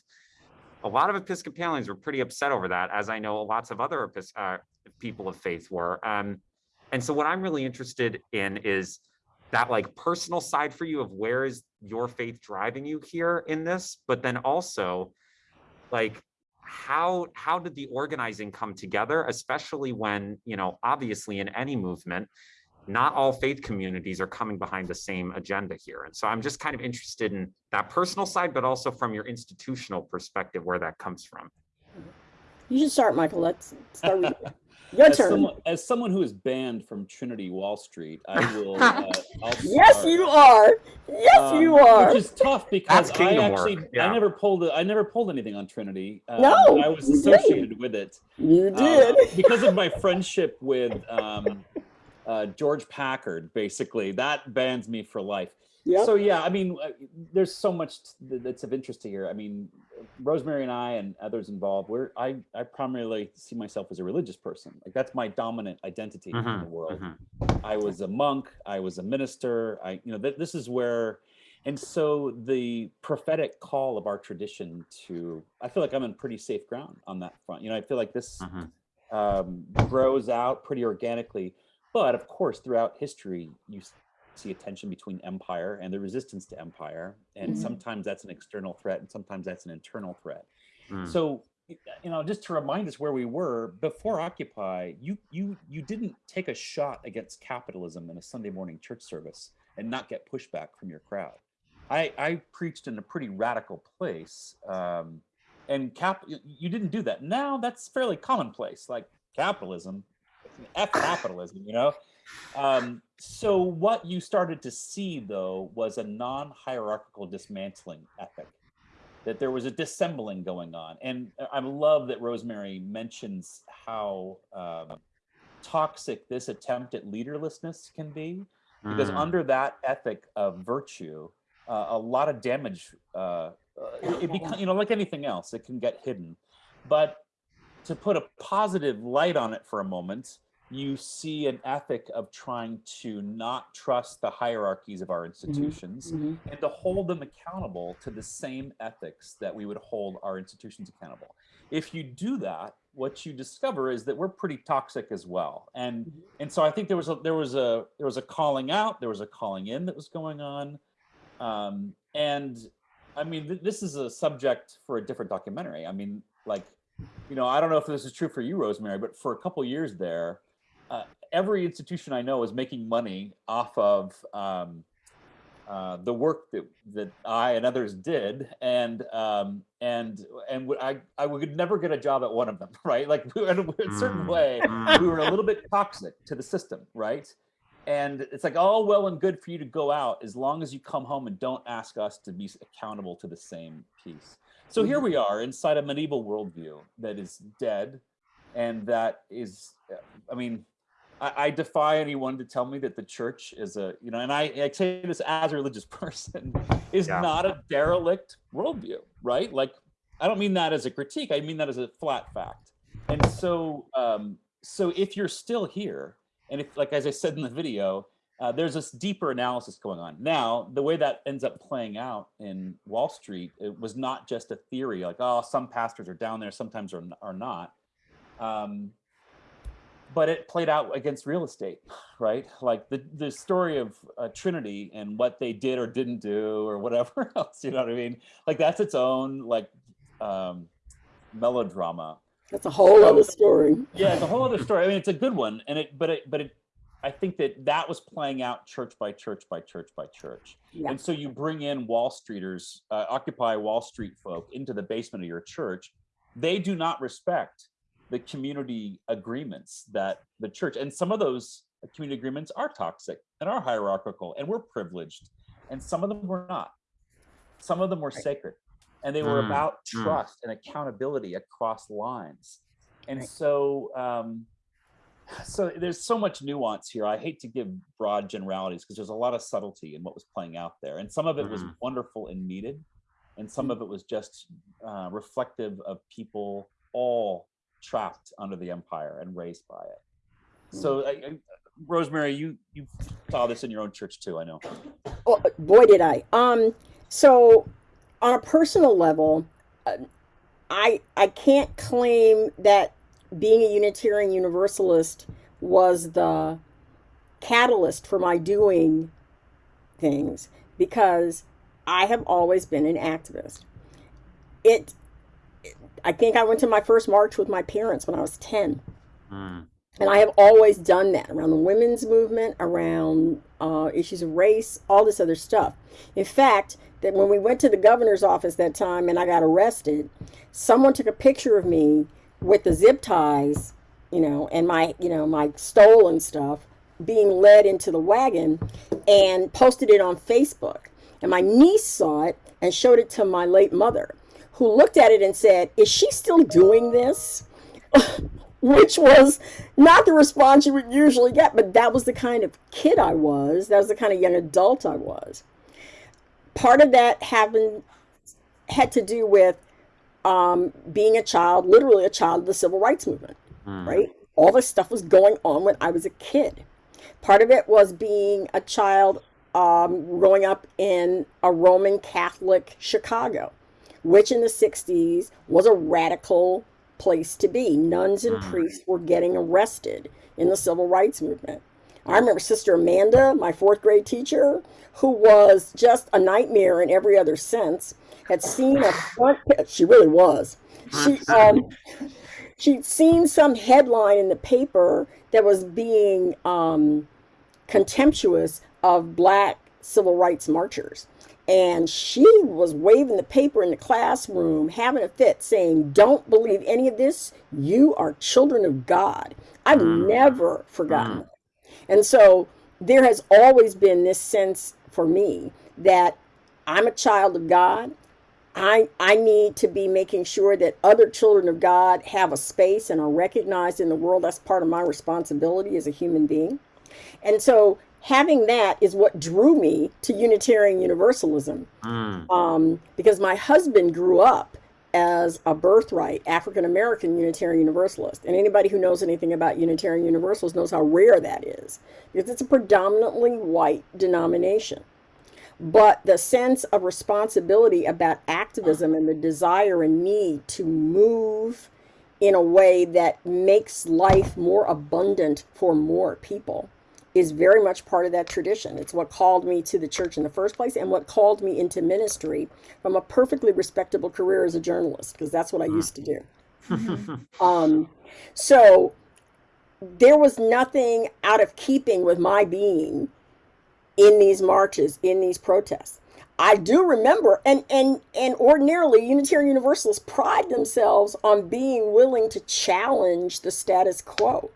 a lot of Episcopalians were pretty upset over that, as I know lots of other Epis- uh, people of faith were. Um, and so, what I'm really interested in is that like personal side for you of where is your faith driving you here in this, but then also like how how did the organizing come together, especially when you know obviously in any movement not all faith communities are coming behind the same agenda here. And so I'm just kind of interested in that personal side, but also from your institutional perspective, where that comes from. You should start, Michael. Let's start with you. Your as turn. Someone, as someone who is banned from Trinity Wall Street, I will. Uh, I'll Yes, start. you are. Yes, Um, you are. Which is tough because I actually yeah. I never pulled a, I never pulled anything on Trinity. Um, No, I was you didn't. associated with it. You um, did. because of my friendship with um, uh, George Packard. Basically, that bans me for life. Yep. So yeah, I mean, uh, there's so much that's of interest to here. I mean, Rosemary and I and others involved. We're I I primarily see myself as a religious person. Like that's my dominant identity in the world. mhm. I was a monk. I was a minister. I, you know, th- this is where, and so the prophetic call of our tradition to, I feel like I'm in pretty safe ground on that front. You know, I feel like this Mhm. um, grows out pretty organically. But of course, throughout history, you see a tension between empire and the resistance to empire. And Mhm. sometimes that's an external threat and sometimes that's an internal threat. Mm. So, you know, just to remind us where we were before Occupy, you you you didn't take a shot against capitalism in a Sunday morning church service and not get pushback from your crowd. I, I preached in a pretty radical place, um, and cap you didn't do that. Now that's fairly commonplace, like capitalism, f capitalism, you know. Um, so what you started to see though was a non-hierarchical dismantling ethic that there was a dissembling going on. And I love that Rosemary mentions how um, toxic this attempt at leaderlessness can be, because Mm. under that ethic of virtue, uh, a lot of damage, uh, uh, it, it becomes, you know, like anything else, it can get hidden. But to put a positive light on it for a moment, you see an ethic of trying to not trust the hierarchies of our institutions mhm. and to hold them accountable to the same ethics that we would hold our institutions accountable. If you do that, what you discover is that we're pretty toxic as well. And and so I think there was a there was a there was a calling out, there was a calling in that was going on. Um, and I mean, th- this is a subject for a different documentary. I mean, like, you know, I don't know if this is true for you, Rosemary, but for a couple years there, uh, every institution I know is making money off of um, uh, the work that that I and others did, and um, and and I I would never get a job at one of them, right? Like we were in a certain Mm, way, mm. we were a little bit toxic to the system, right? And it's like all well and good for you to go out as long as you come home and don't ask us to be accountable to the same piece. So here we are inside a medieval worldview that is dead, and that is, uh, I mean, I, I defy anyone to tell me that the church is a, you know, and I, I say this as a religious person, is Yeah. not a derelict worldview, right? Like, I don't mean that as a critique. I mean that as a flat fact. And so, um, so if you're still here, and if, like as I said in the video, uh, there's this deeper analysis going on. Now, the way that ends up playing out in Wall Street, it was not just a theory, like oh, some pastors are down there, sometimes are, are not. Um, but it played out against real estate, right? Like the the story of uh, Trinity and what they did or didn't do or whatever else. You know what I mean? Like that's its own like um, melodrama. That's a whole So- other story. Yeah, it's a whole other story. I mean, it's a good one, and it but it but it. I think that that was playing out church by church by church by church. Yeah. And so you bring in Wall Streeters, uh, Occupy Wall Street folk into the basement of your church. They do not respect the community agreements that the church, and some of those community agreements are toxic and are hierarchical, and we're privileged, and some of them were not. Some of them were sacred, and they were Mm, about mm. trust and accountability across lines. And Right. so, um, so there's so much nuance here. I hate to give broad generalities because there's a lot of subtlety in what was playing out there, and some of it was Mhm. wonderful and needed, and some of it was just uh, reflective of people all trapped under the empire and raised by it. So, I, I, Rosemary, you you saw this in your own church too. I know. Oh, boy, did I. Um, so on a personal level, uh, I I can't claim that being a Unitarian Universalist was the catalyst for my doing things because I have always been an activist. It, I think I went to my first march with my parents when I was 10. Mm. And I have always done that around the women's movement, around uh, issues of race, all this other stuff. In fact, that when we went to the governor's office that time and I got arrested, someone took a picture of me with the zip ties, you know, and my, you know, my stolen stuff being led into the wagon and posted it on Facebook. And my niece saw it and showed it to my late mother, who looked at it and said, Is she still doing this? which was not the response you would usually get, but that was the kind of kid I was. That was the kind of young adult I was. Part of that happened had to do with um, being a child, literally a child of the civil rights movement, Mm. right? All this stuff was going on when I was a kid. Part of it was being a child um, growing up in a Roman Catholic Chicago, which in the 60s was a radical place to be. Nuns and Mm. priests were getting arrested in the civil rights movement. I remember Sister Amanda, my fourth grade teacher, who was just a nightmare in every other sense, had seen a front. She really was. She um, she'd seen some headline in the paper that was being um, contemptuous of black civil rights marchers. And she was waving the paper in the classroom, having a fit, saying, Don't believe any of this. You are children of God. I've mm. never forgotten mm. that. And so there has always been this sense for me that I'm a child of God. I, I need to be making sure that other children of God have a space and are recognized in the world. That's part of my responsibility as a human being. And so having that is what drew me to Unitarian Universalism. Um, because my husband grew up as a birthright African American Unitarian Universalist. And anybody who knows anything about Unitarian Universalists knows how rare that is, because it's a predominantly white denomination. But the sense of responsibility about activism and the desire and need to move in a way that makes life more abundant for more people is very much part of that tradition. It's what called me to the church in the first place and what called me into ministry from a perfectly respectable career as a journalist, because that's what I used to do. Um, so there was nothing out of keeping with my being in these marches, in these protests. I do remember, and and and ordinarily Unitarian Universalists pride themselves on being willing to challenge the status quo.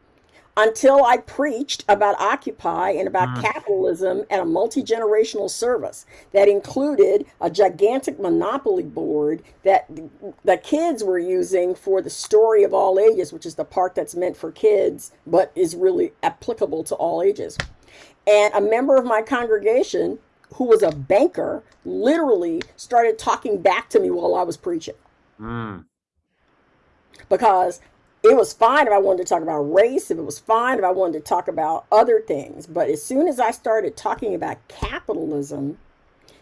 Until I preached about Occupy and about Mm. capitalism at a multi generational service that included a gigantic monopoly board that the kids were using for the story of all ages, which is the part that's meant for kids but is really applicable to all ages. And a member of my congregation, who was a banker, literally started talking back to me while I was preaching Mm. because it was fine if I wanted to talk about race, if it was fine if I wanted to talk about other things. But as soon as I started talking about capitalism,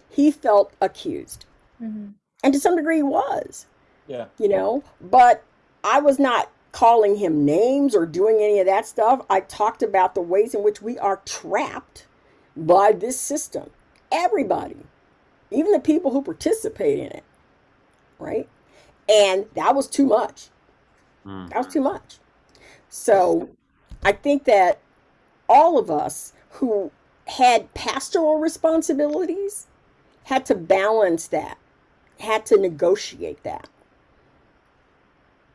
he felt accused. Mm-hmm. And to some degree, he was, Yeah. you know, but I was not calling him names or doing any of that stuff. I talked about the ways in which we are trapped by this system. Everybody, even the people who participate in it, right? And that was too much. That was too much. So I think that all of us who had pastoral responsibilities had to balance that, had to negotiate that.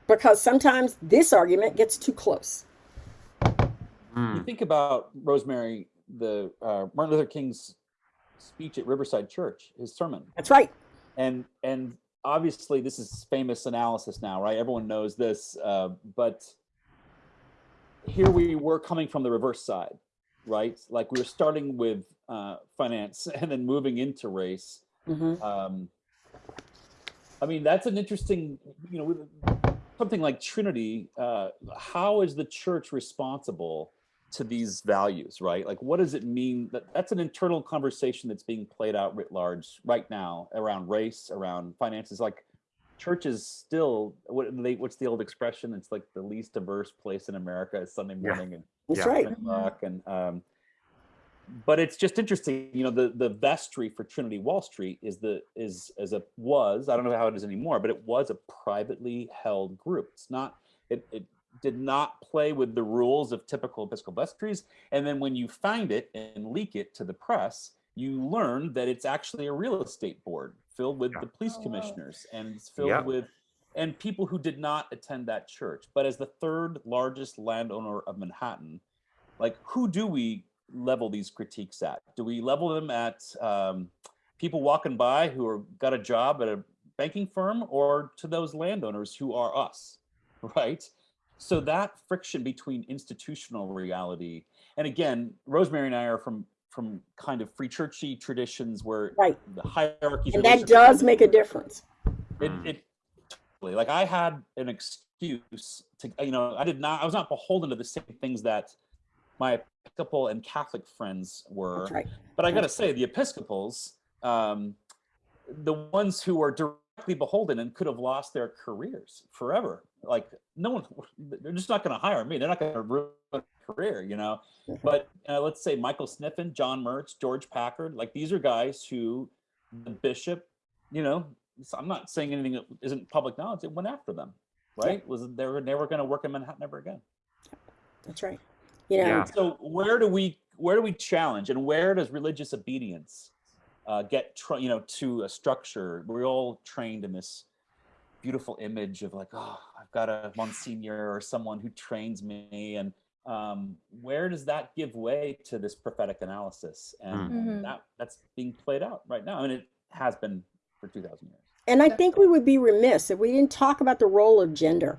Because sometimes this argument gets too close. You think about Rosemary, the uh, Martin Luther King's speech at Riverside Church, his sermon. That's right. And and obviously this is famous analysis now, right? Everyone knows this, uh, but here we were coming from the reverse side, right? Like we were starting with uh, finance and then moving into race. Mhm. Um, I mean, that's an interesting, you know, something like Trinity. Uh, how is the church responsible to these values, right? Like, what does it mean? That that's an internal conversation that's being played out writ large right now around race, around finances. Like, church is still what they, what's the old expression? It's like the least diverse place in America is Sunday Yeah. morning and That's yeah, right. o'clock and um, but it's just interesting you know the the vestry for trinity wall street is the is as a was i don't know how it is anymore but it was a privately held group it's not it, it did not play with the rules of typical episcopal vestries and then when you find it and leak it to the press you learn that it's actually a real estate board filled with the police commissioners and it's filled Yeah. with and people who did not attend that church. But as the third largest landowner of manhattan like who do we level these critiques at? Do we level them at um, people walking by who are got a job at a banking firm or to those landowners who are us right so that friction between institutional reality and again rosemary and i are from from kind of free churchy traditions where Right. the hierarchies And that does make a difference. it, it totally like I had an excuse to you know I did not I was not beholden to the same things that my Episcopal and Catholic friends were. That's right. But I got to say the Episcopals, um, the ones who are directly beholden and could have lost their careers forever. Like no one, they're just not going to hire me. They're not going to ruin a career, you know. But uh, let's say Michael Sniffen, John Merz, George Packard, like these are guys who the bishop, you know, I'm not saying anything that isn't public knowledge. It went after them, right? Was they were never going to work in Manhattan ever again. That's right. You know, Yeah. So where do we where do we challenge and where does religious obedience uh, get you know to a structure? We're all trained in this beautiful image of like, oh, I've got a monsignor or someone who trains me, and um, where does that give way to this prophetic analysis? And Mhm. that that's being played out right now. I mean, it has been for two thousand years. And I think we would be remiss if we didn't talk about the role of gender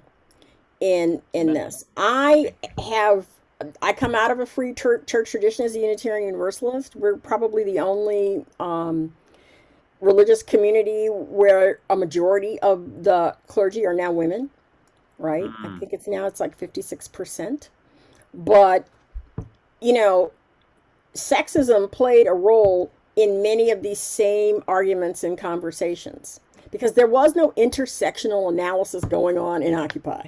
in in this. I have I come out of a free church, church tradition as a Unitarian Universalist. We're probably the only um, religious community where a majority of the clergy are now women, right? I Mm. think it's now it's like 56%. But you know, sexism played a role in many of these same arguments and conversations because there was no intersectional analysis going on in Occupy.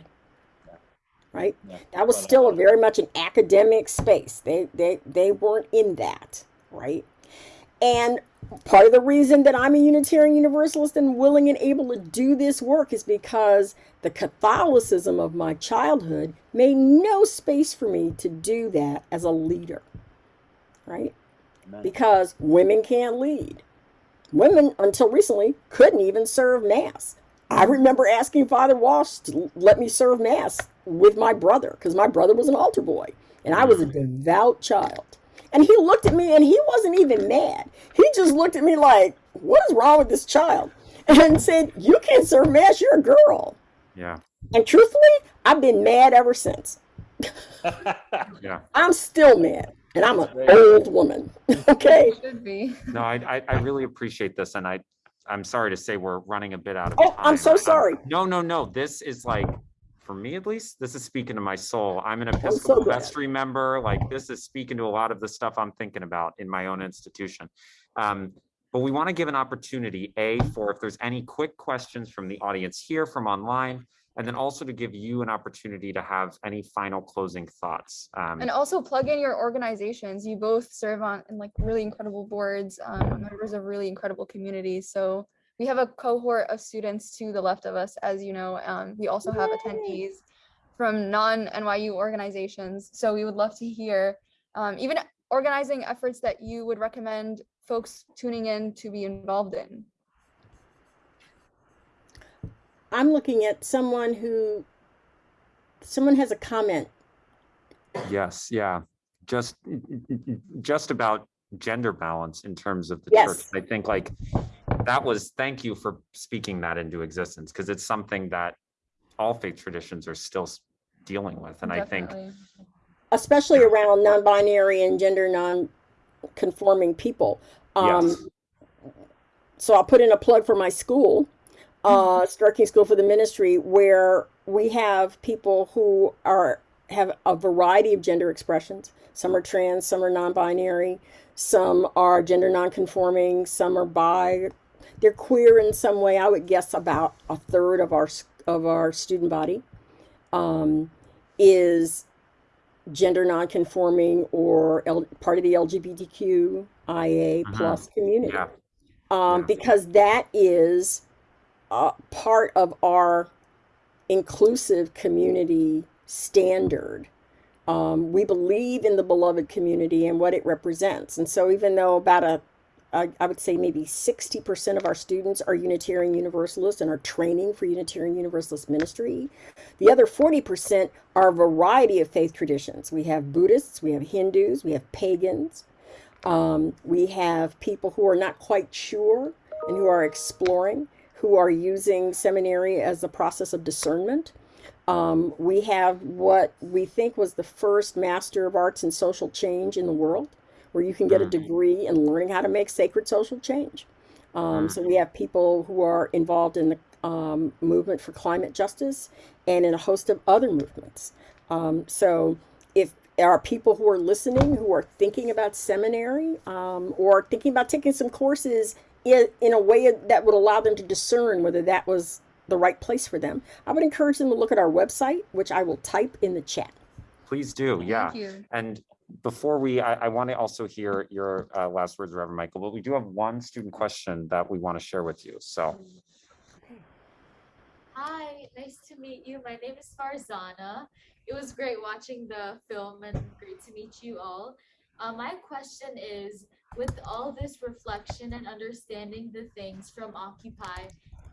Right? Yeah. That was still a very much an academic space. They they they weren't in that, right? And part of the reason that I'm a Unitarian Universalist and willing and able to do this work is because the Catholicism of my childhood made no space for me to do that as a leader, right? Amen. Because women can't lead. Women, until recently, couldn't even serve Mass. I remember asking Father Walsh to let me serve Mass with my brother because my brother was an altar boy and I was a mm. devout child. And he looked at me and he wasn't even mad. He just looked at me like, What is wrong with this child? And said, You can't serve Mass, you're a girl. Yeah. And truthfully, I've been mad ever since. Yeah. I'm still mad. And I'm an old woman. okay. Should be. No, I, I, I really appreciate this and I, I'm sorry to say we're running a bit out of time. Oh, time. I'm so Um, sorry. No, no, no. This is like, for me at least, this is speaking to my soul. I'm an Episcopal glad. vestry member. Like this is speaking to a lot of the stuff I'm thinking about in my own institution. Um, but we want to give an opportunity, A, for if there's any quick questions from the audience here, from online, and then also to give you an opportunity to have any final closing thoughts. Um, And also plug in your organizations. You both serve on in like really incredible boards, um, members of really incredible communities. So we have a cohort of students to the left of us, as you know. Um, we also have attendees from non-NYU organizations. So we would love to hear um, even organizing efforts that you would recommend folks tuning in to be involved in. I'm looking at someone who, someone has a comment. Yes, yeah. Just just about gender balance in terms of the church. I think like that was thank you for speaking that into existence because it's something that all faith traditions are still dealing with. And I think especially around non-binary and gender non-conforming people. Um, Yes. So I'll put in a plug for my school, uh, Starr King School for the Ministry, where we have people who are have a variety of gender expressions. Some are trans, some are non-binary, some are gender non-conforming, some are bi. They're queer in some way. I would guess about a third of our of our student body um, is gender non-conforming or L- part of the LGBTQIA plus community. yeah, Um, Yeah. because that is part of our inclusive community standard. Um, we believe in the beloved community and what it represents. And so, even though about a I, I would say maybe 60% of our students are Unitarian Universalists and are training for Unitarian Universalist ministry. The other 40% are a variety of faith traditions. We have Buddhists, we have Hindus, we have pagans, um, we have people who are not quite sure and who are exploring, who are using seminary as a process of discernment. Um, we have what we think was the first Master of Arts in Social Change in the world, where you can get a Mm. degree in learning how to make sacred social change. Um, Mm. So we have people who are involved in the um, movement for climate justice and in a host of other movements. Um, so if there are people who are listening who are thinking about seminary um, or thinking about taking some courses in, in a way that would allow them to discern whether that was the right place for them, I would encourage them to look at our website, which I will type in the chat. Please do, yeah. you. And before we, I, I want to also hear your uh, last words, Reverend Michael, but we do have one student question that we want to share with you. So Hi, nice to meet you. My name is Farzana. It was great watching the film and great to meet you all. Uh, my question is, with all this reflection and understanding the things from Occupy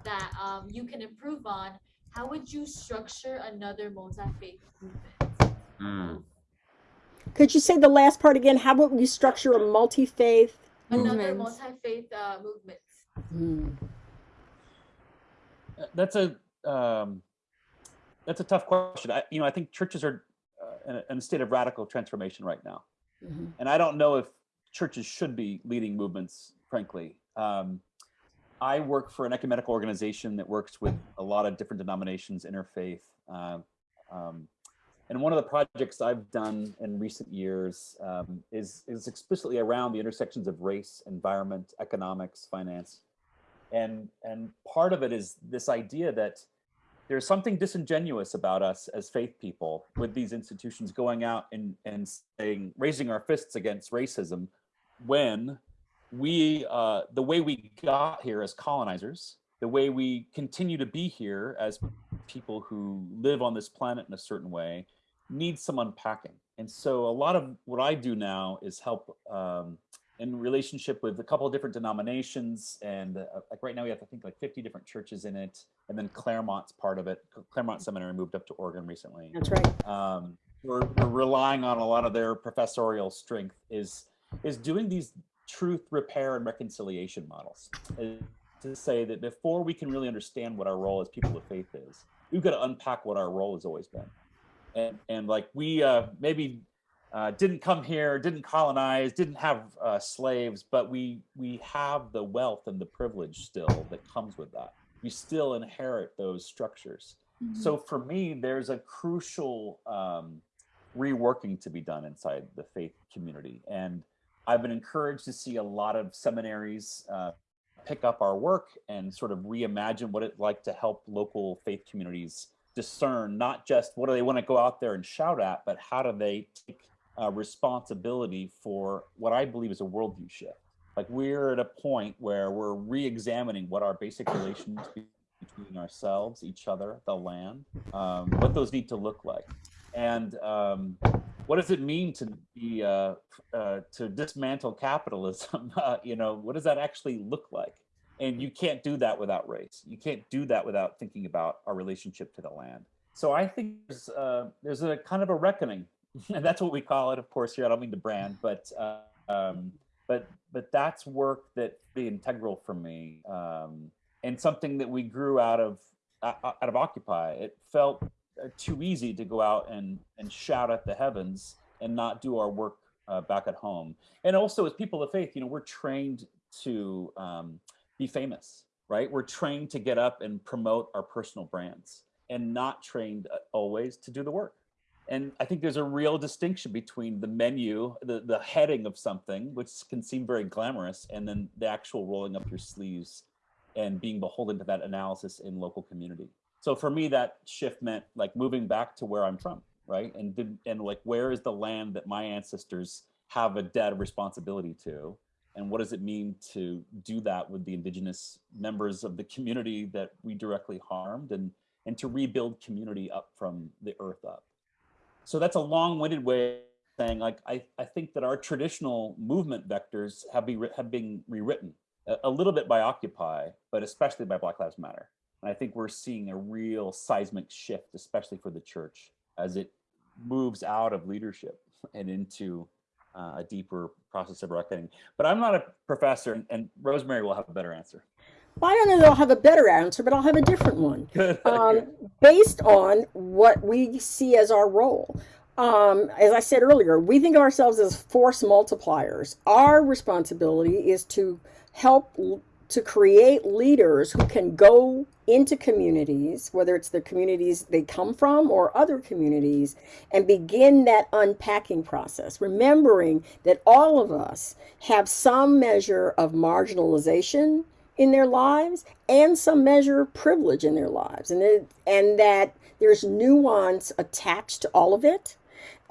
that um, you can improve on, how would you structure another multi-faith movement? Hmm. Could you say the last part again? How would we structure a multi-faith? Another multi-faith uh, movement. Hmm. Uh, That's a um, that's a tough question. I, you know, I think churches are uh, in, a, in a state of radical transformation right now, Mhm. and I don't know if churches should be leading movements. Frankly, um, I work for an ecumenical organization that works with a lot of different denominations, interfaith. Uh, um, and one of the projects I've done in recent years um, is is explicitly around the intersections of race, environment, economics, finance, and and part of it is this idea that there's something disingenuous about us as faith people with these institutions going out and and saying raising our fists against racism when we uh, the way we got here as colonizers the way we continue to be here as people who live on this planet in a certain way needs some unpacking. And so a lot of what i do now is help um, in relationship with a couple of different denominations and uh, like right now we have i think like 50 different churches in it. And then claremont's part of it. Claremont seminary moved up to oregon recently. That's right. um, we're, we're relying on a lot of their professorial strength is is doing these truth repair and reconciliation models to say that before we can really understand what our role as people of faith is we've got to unpack what our role has always been and and like we uh, maybe uh, didn't come here, didn't colonize, didn't have uh, slaves, but we we have the wealth and the privilege still that comes with that. We still inherit those structures. So for me, there's a crucial um, reworking to be done inside the faith community, and I've been encouraged to see a lot of seminaries uh, pick up our work and sort of reimagine what it's like to help local faith communities discern not just what do they want to go out there and shout at, but how do they take uh, responsibility for what I believe is a worldview shift. Like we're at a point where we're re-examining what our basic relations between ourselves, each other, the land, um, what those need to look like, and um, what does it mean to be uh, uh, to dismantle capitalism? Uh, you know, what does that actually look like? And you can't do that without race. You can't do that without thinking about our relationship to the land. So I think there's, uh, there's a kind of a reckoning, and that's what we call it, of course. Here, I don't mean to brand, but uh, um, but but that's work that be integral for me, um, and something that we grew out of uh, out of Occupy. It felt uh, too easy to go out and and shout at the heavens and not do our work uh, back at home. And also, as people of faith, you know, we're trained to um, be famous, right? We're trained to get up and promote our personal brands, and not trained uh, always to do the work. And I think there's a real distinction between the menu, the, the heading of something, which can seem very glamorous, and then the actual rolling up your sleeves and being beholden to that analysis in local community. So for me, that shift meant like moving back to where I'm from, right? And did, and like where is the land that my ancestors have a debt of responsibility to? And what does it mean to do that with the indigenous members of the community that we directly harmed and and to rebuild community up from the earth up? So that's a long-winded way of saying like I, I think that our traditional movement vectors have be have been rewritten a, a little bit by Occupy, but especially by Black Lives Matter. And I think we're seeing a real seismic shift, especially for the church, as it moves out of leadership and into uh, a deeper process of reckoning. But I'm not a professor, and, and Rosemary will have a better answer. Well, I don't know that I'll have a better answer, but I'll have a different one. Um, based on what we see as our role. Um, as I said earlier, we think of ourselves as force multipliers. Our responsibility is to help to create leaders who can go into communities, whether it's the communities they come from or other communities, and begin that unpacking process, remembering that all of us have some measure of marginalization in their lives and some measure of privilege in their lives, and, it, and that there's nuance attached to all of it,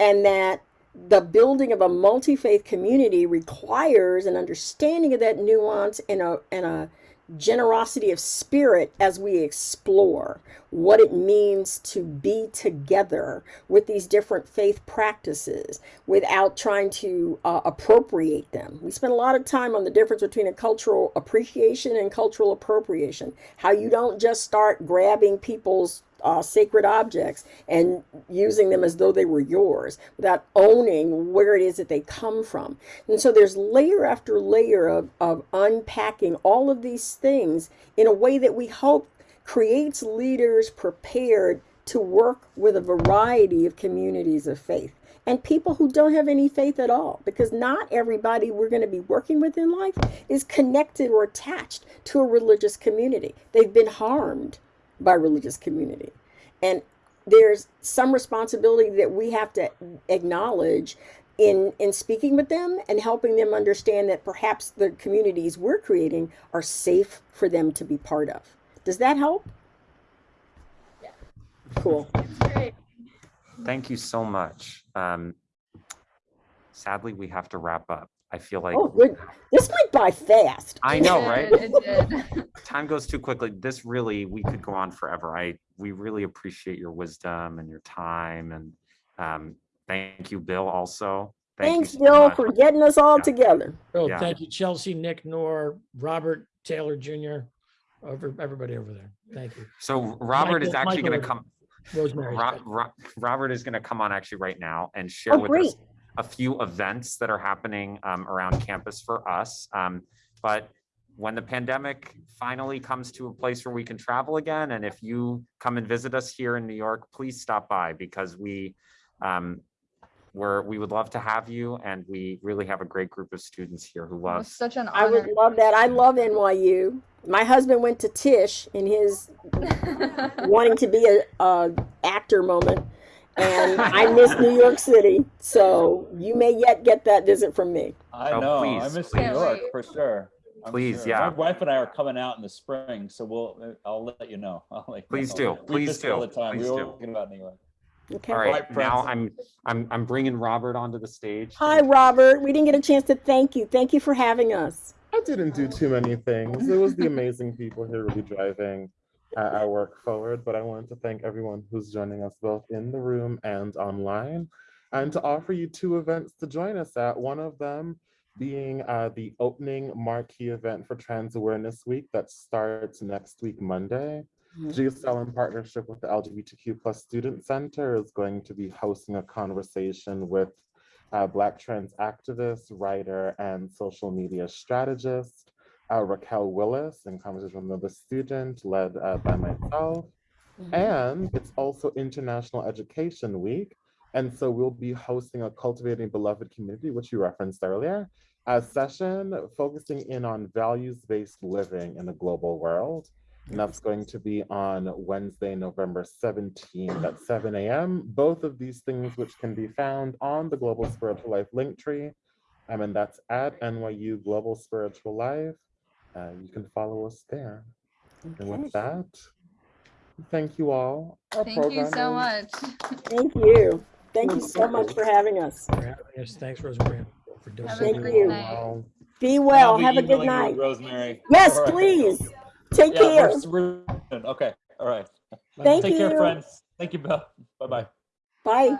and that the building of a multi-faith community requires an understanding of that nuance and a, and a generosity of spirit as we explore what it means to be together with these different faith practices without trying to uh, appropriate them. We spend a lot of time on the difference between a cultural appreciation and cultural appropriation. How you don't just start grabbing people's uh, sacred objects and using them as though they were yours without owning where it is that they come from. And so there's layer after layer of, of unpacking all of these things in a way that we hope creates leaders prepared to work with a variety of communities of faith and people who don't have any faith at all because not everybody we're going to be working with in life is connected or attached to a religious community they've been harmed by religious community and there's some responsibility that we have to acknowledge in in speaking with them and helping them understand that perhaps the communities we're creating are safe for them to be part of does that help Yeah. cool Thank you so much. Um, sadly, we have to wrap up. I feel like oh good this went by fast I know, right? It did. Time goes too quickly. This really, we could go on forever. I, we really appreciate your wisdom and your time and um, thank you, Bill, also. Thank you thanks so bill much. for getting us all Yeah. together Oh, Yeah. thank you, Chelsea, Nick, Nor, Robert, Taylor Jr., over, everybody over there. Thank you. So Robert is actually gonna come, Rosemary. Ro- Ro- Robert is gonna come on actually right now and share Oh, with great. us a few events that are happening um, around campus for us. Um, But when the pandemic finally comes to a place where we can travel again, and if you come and visit us here in New York, please stop by because we, um, we're, we would love to have you and we really have a great group of students here who love. such an i would love that i love nyu my husband went to Tisch in his wanting to be a, a actor moment and i miss new york city so you may yet get that visit from me I Oh, know. I please, miss New. York for sure. I'm Please, sure. yeah. My wife and I are coming out in the spring, so we'll. uh, I'll let you know. I'll let you Please know. do, We please miss you all do, the time. please we do. were talking about New York. okay All Right, right, now I'm, I'm, I'm bringing Robert onto the stage. hi robert we didn't get a chance to thank you thank you for having us I didn't do too many things. It was the amazing people here really driving our work forward. But I wanted to thank everyone who's joining us both in the room and online, and to offer you two events to join us at. One of them being uh, the opening marquee event for Trans Awareness Week that starts next week, Monday. GSL in partnership with the LGBTQ plus Student Center is going to be hosting a conversation with uh, Black trans activist, writer, and social media strategist, uh, Raquel Willis, in conversation with another student led uh, by myself. And it's also International Education Week. And so we'll be hosting a Cultivating Beloved Community, which you referenced earlier, a session focusing in on values-based living in the global world. And that's going to be on Wednesday, November 17th at 7 a.m. Both of these things which can be found on the Global Spiritual Life link tree. Um, and that's at NYU Global Spiritual Life. Uh, you can follow us there. And with that, thank you all. Our Thank you so much. thank you thank you so much for having us For having us. Thanks, Rosemary, for doing Have so a Thank great you. night. Be well have a good night Rosemary. yes All right. please take Yeah, care we're, we're, okay. All right. Thank Take care, you. friends. Thank you, Bill. Bye bye. bye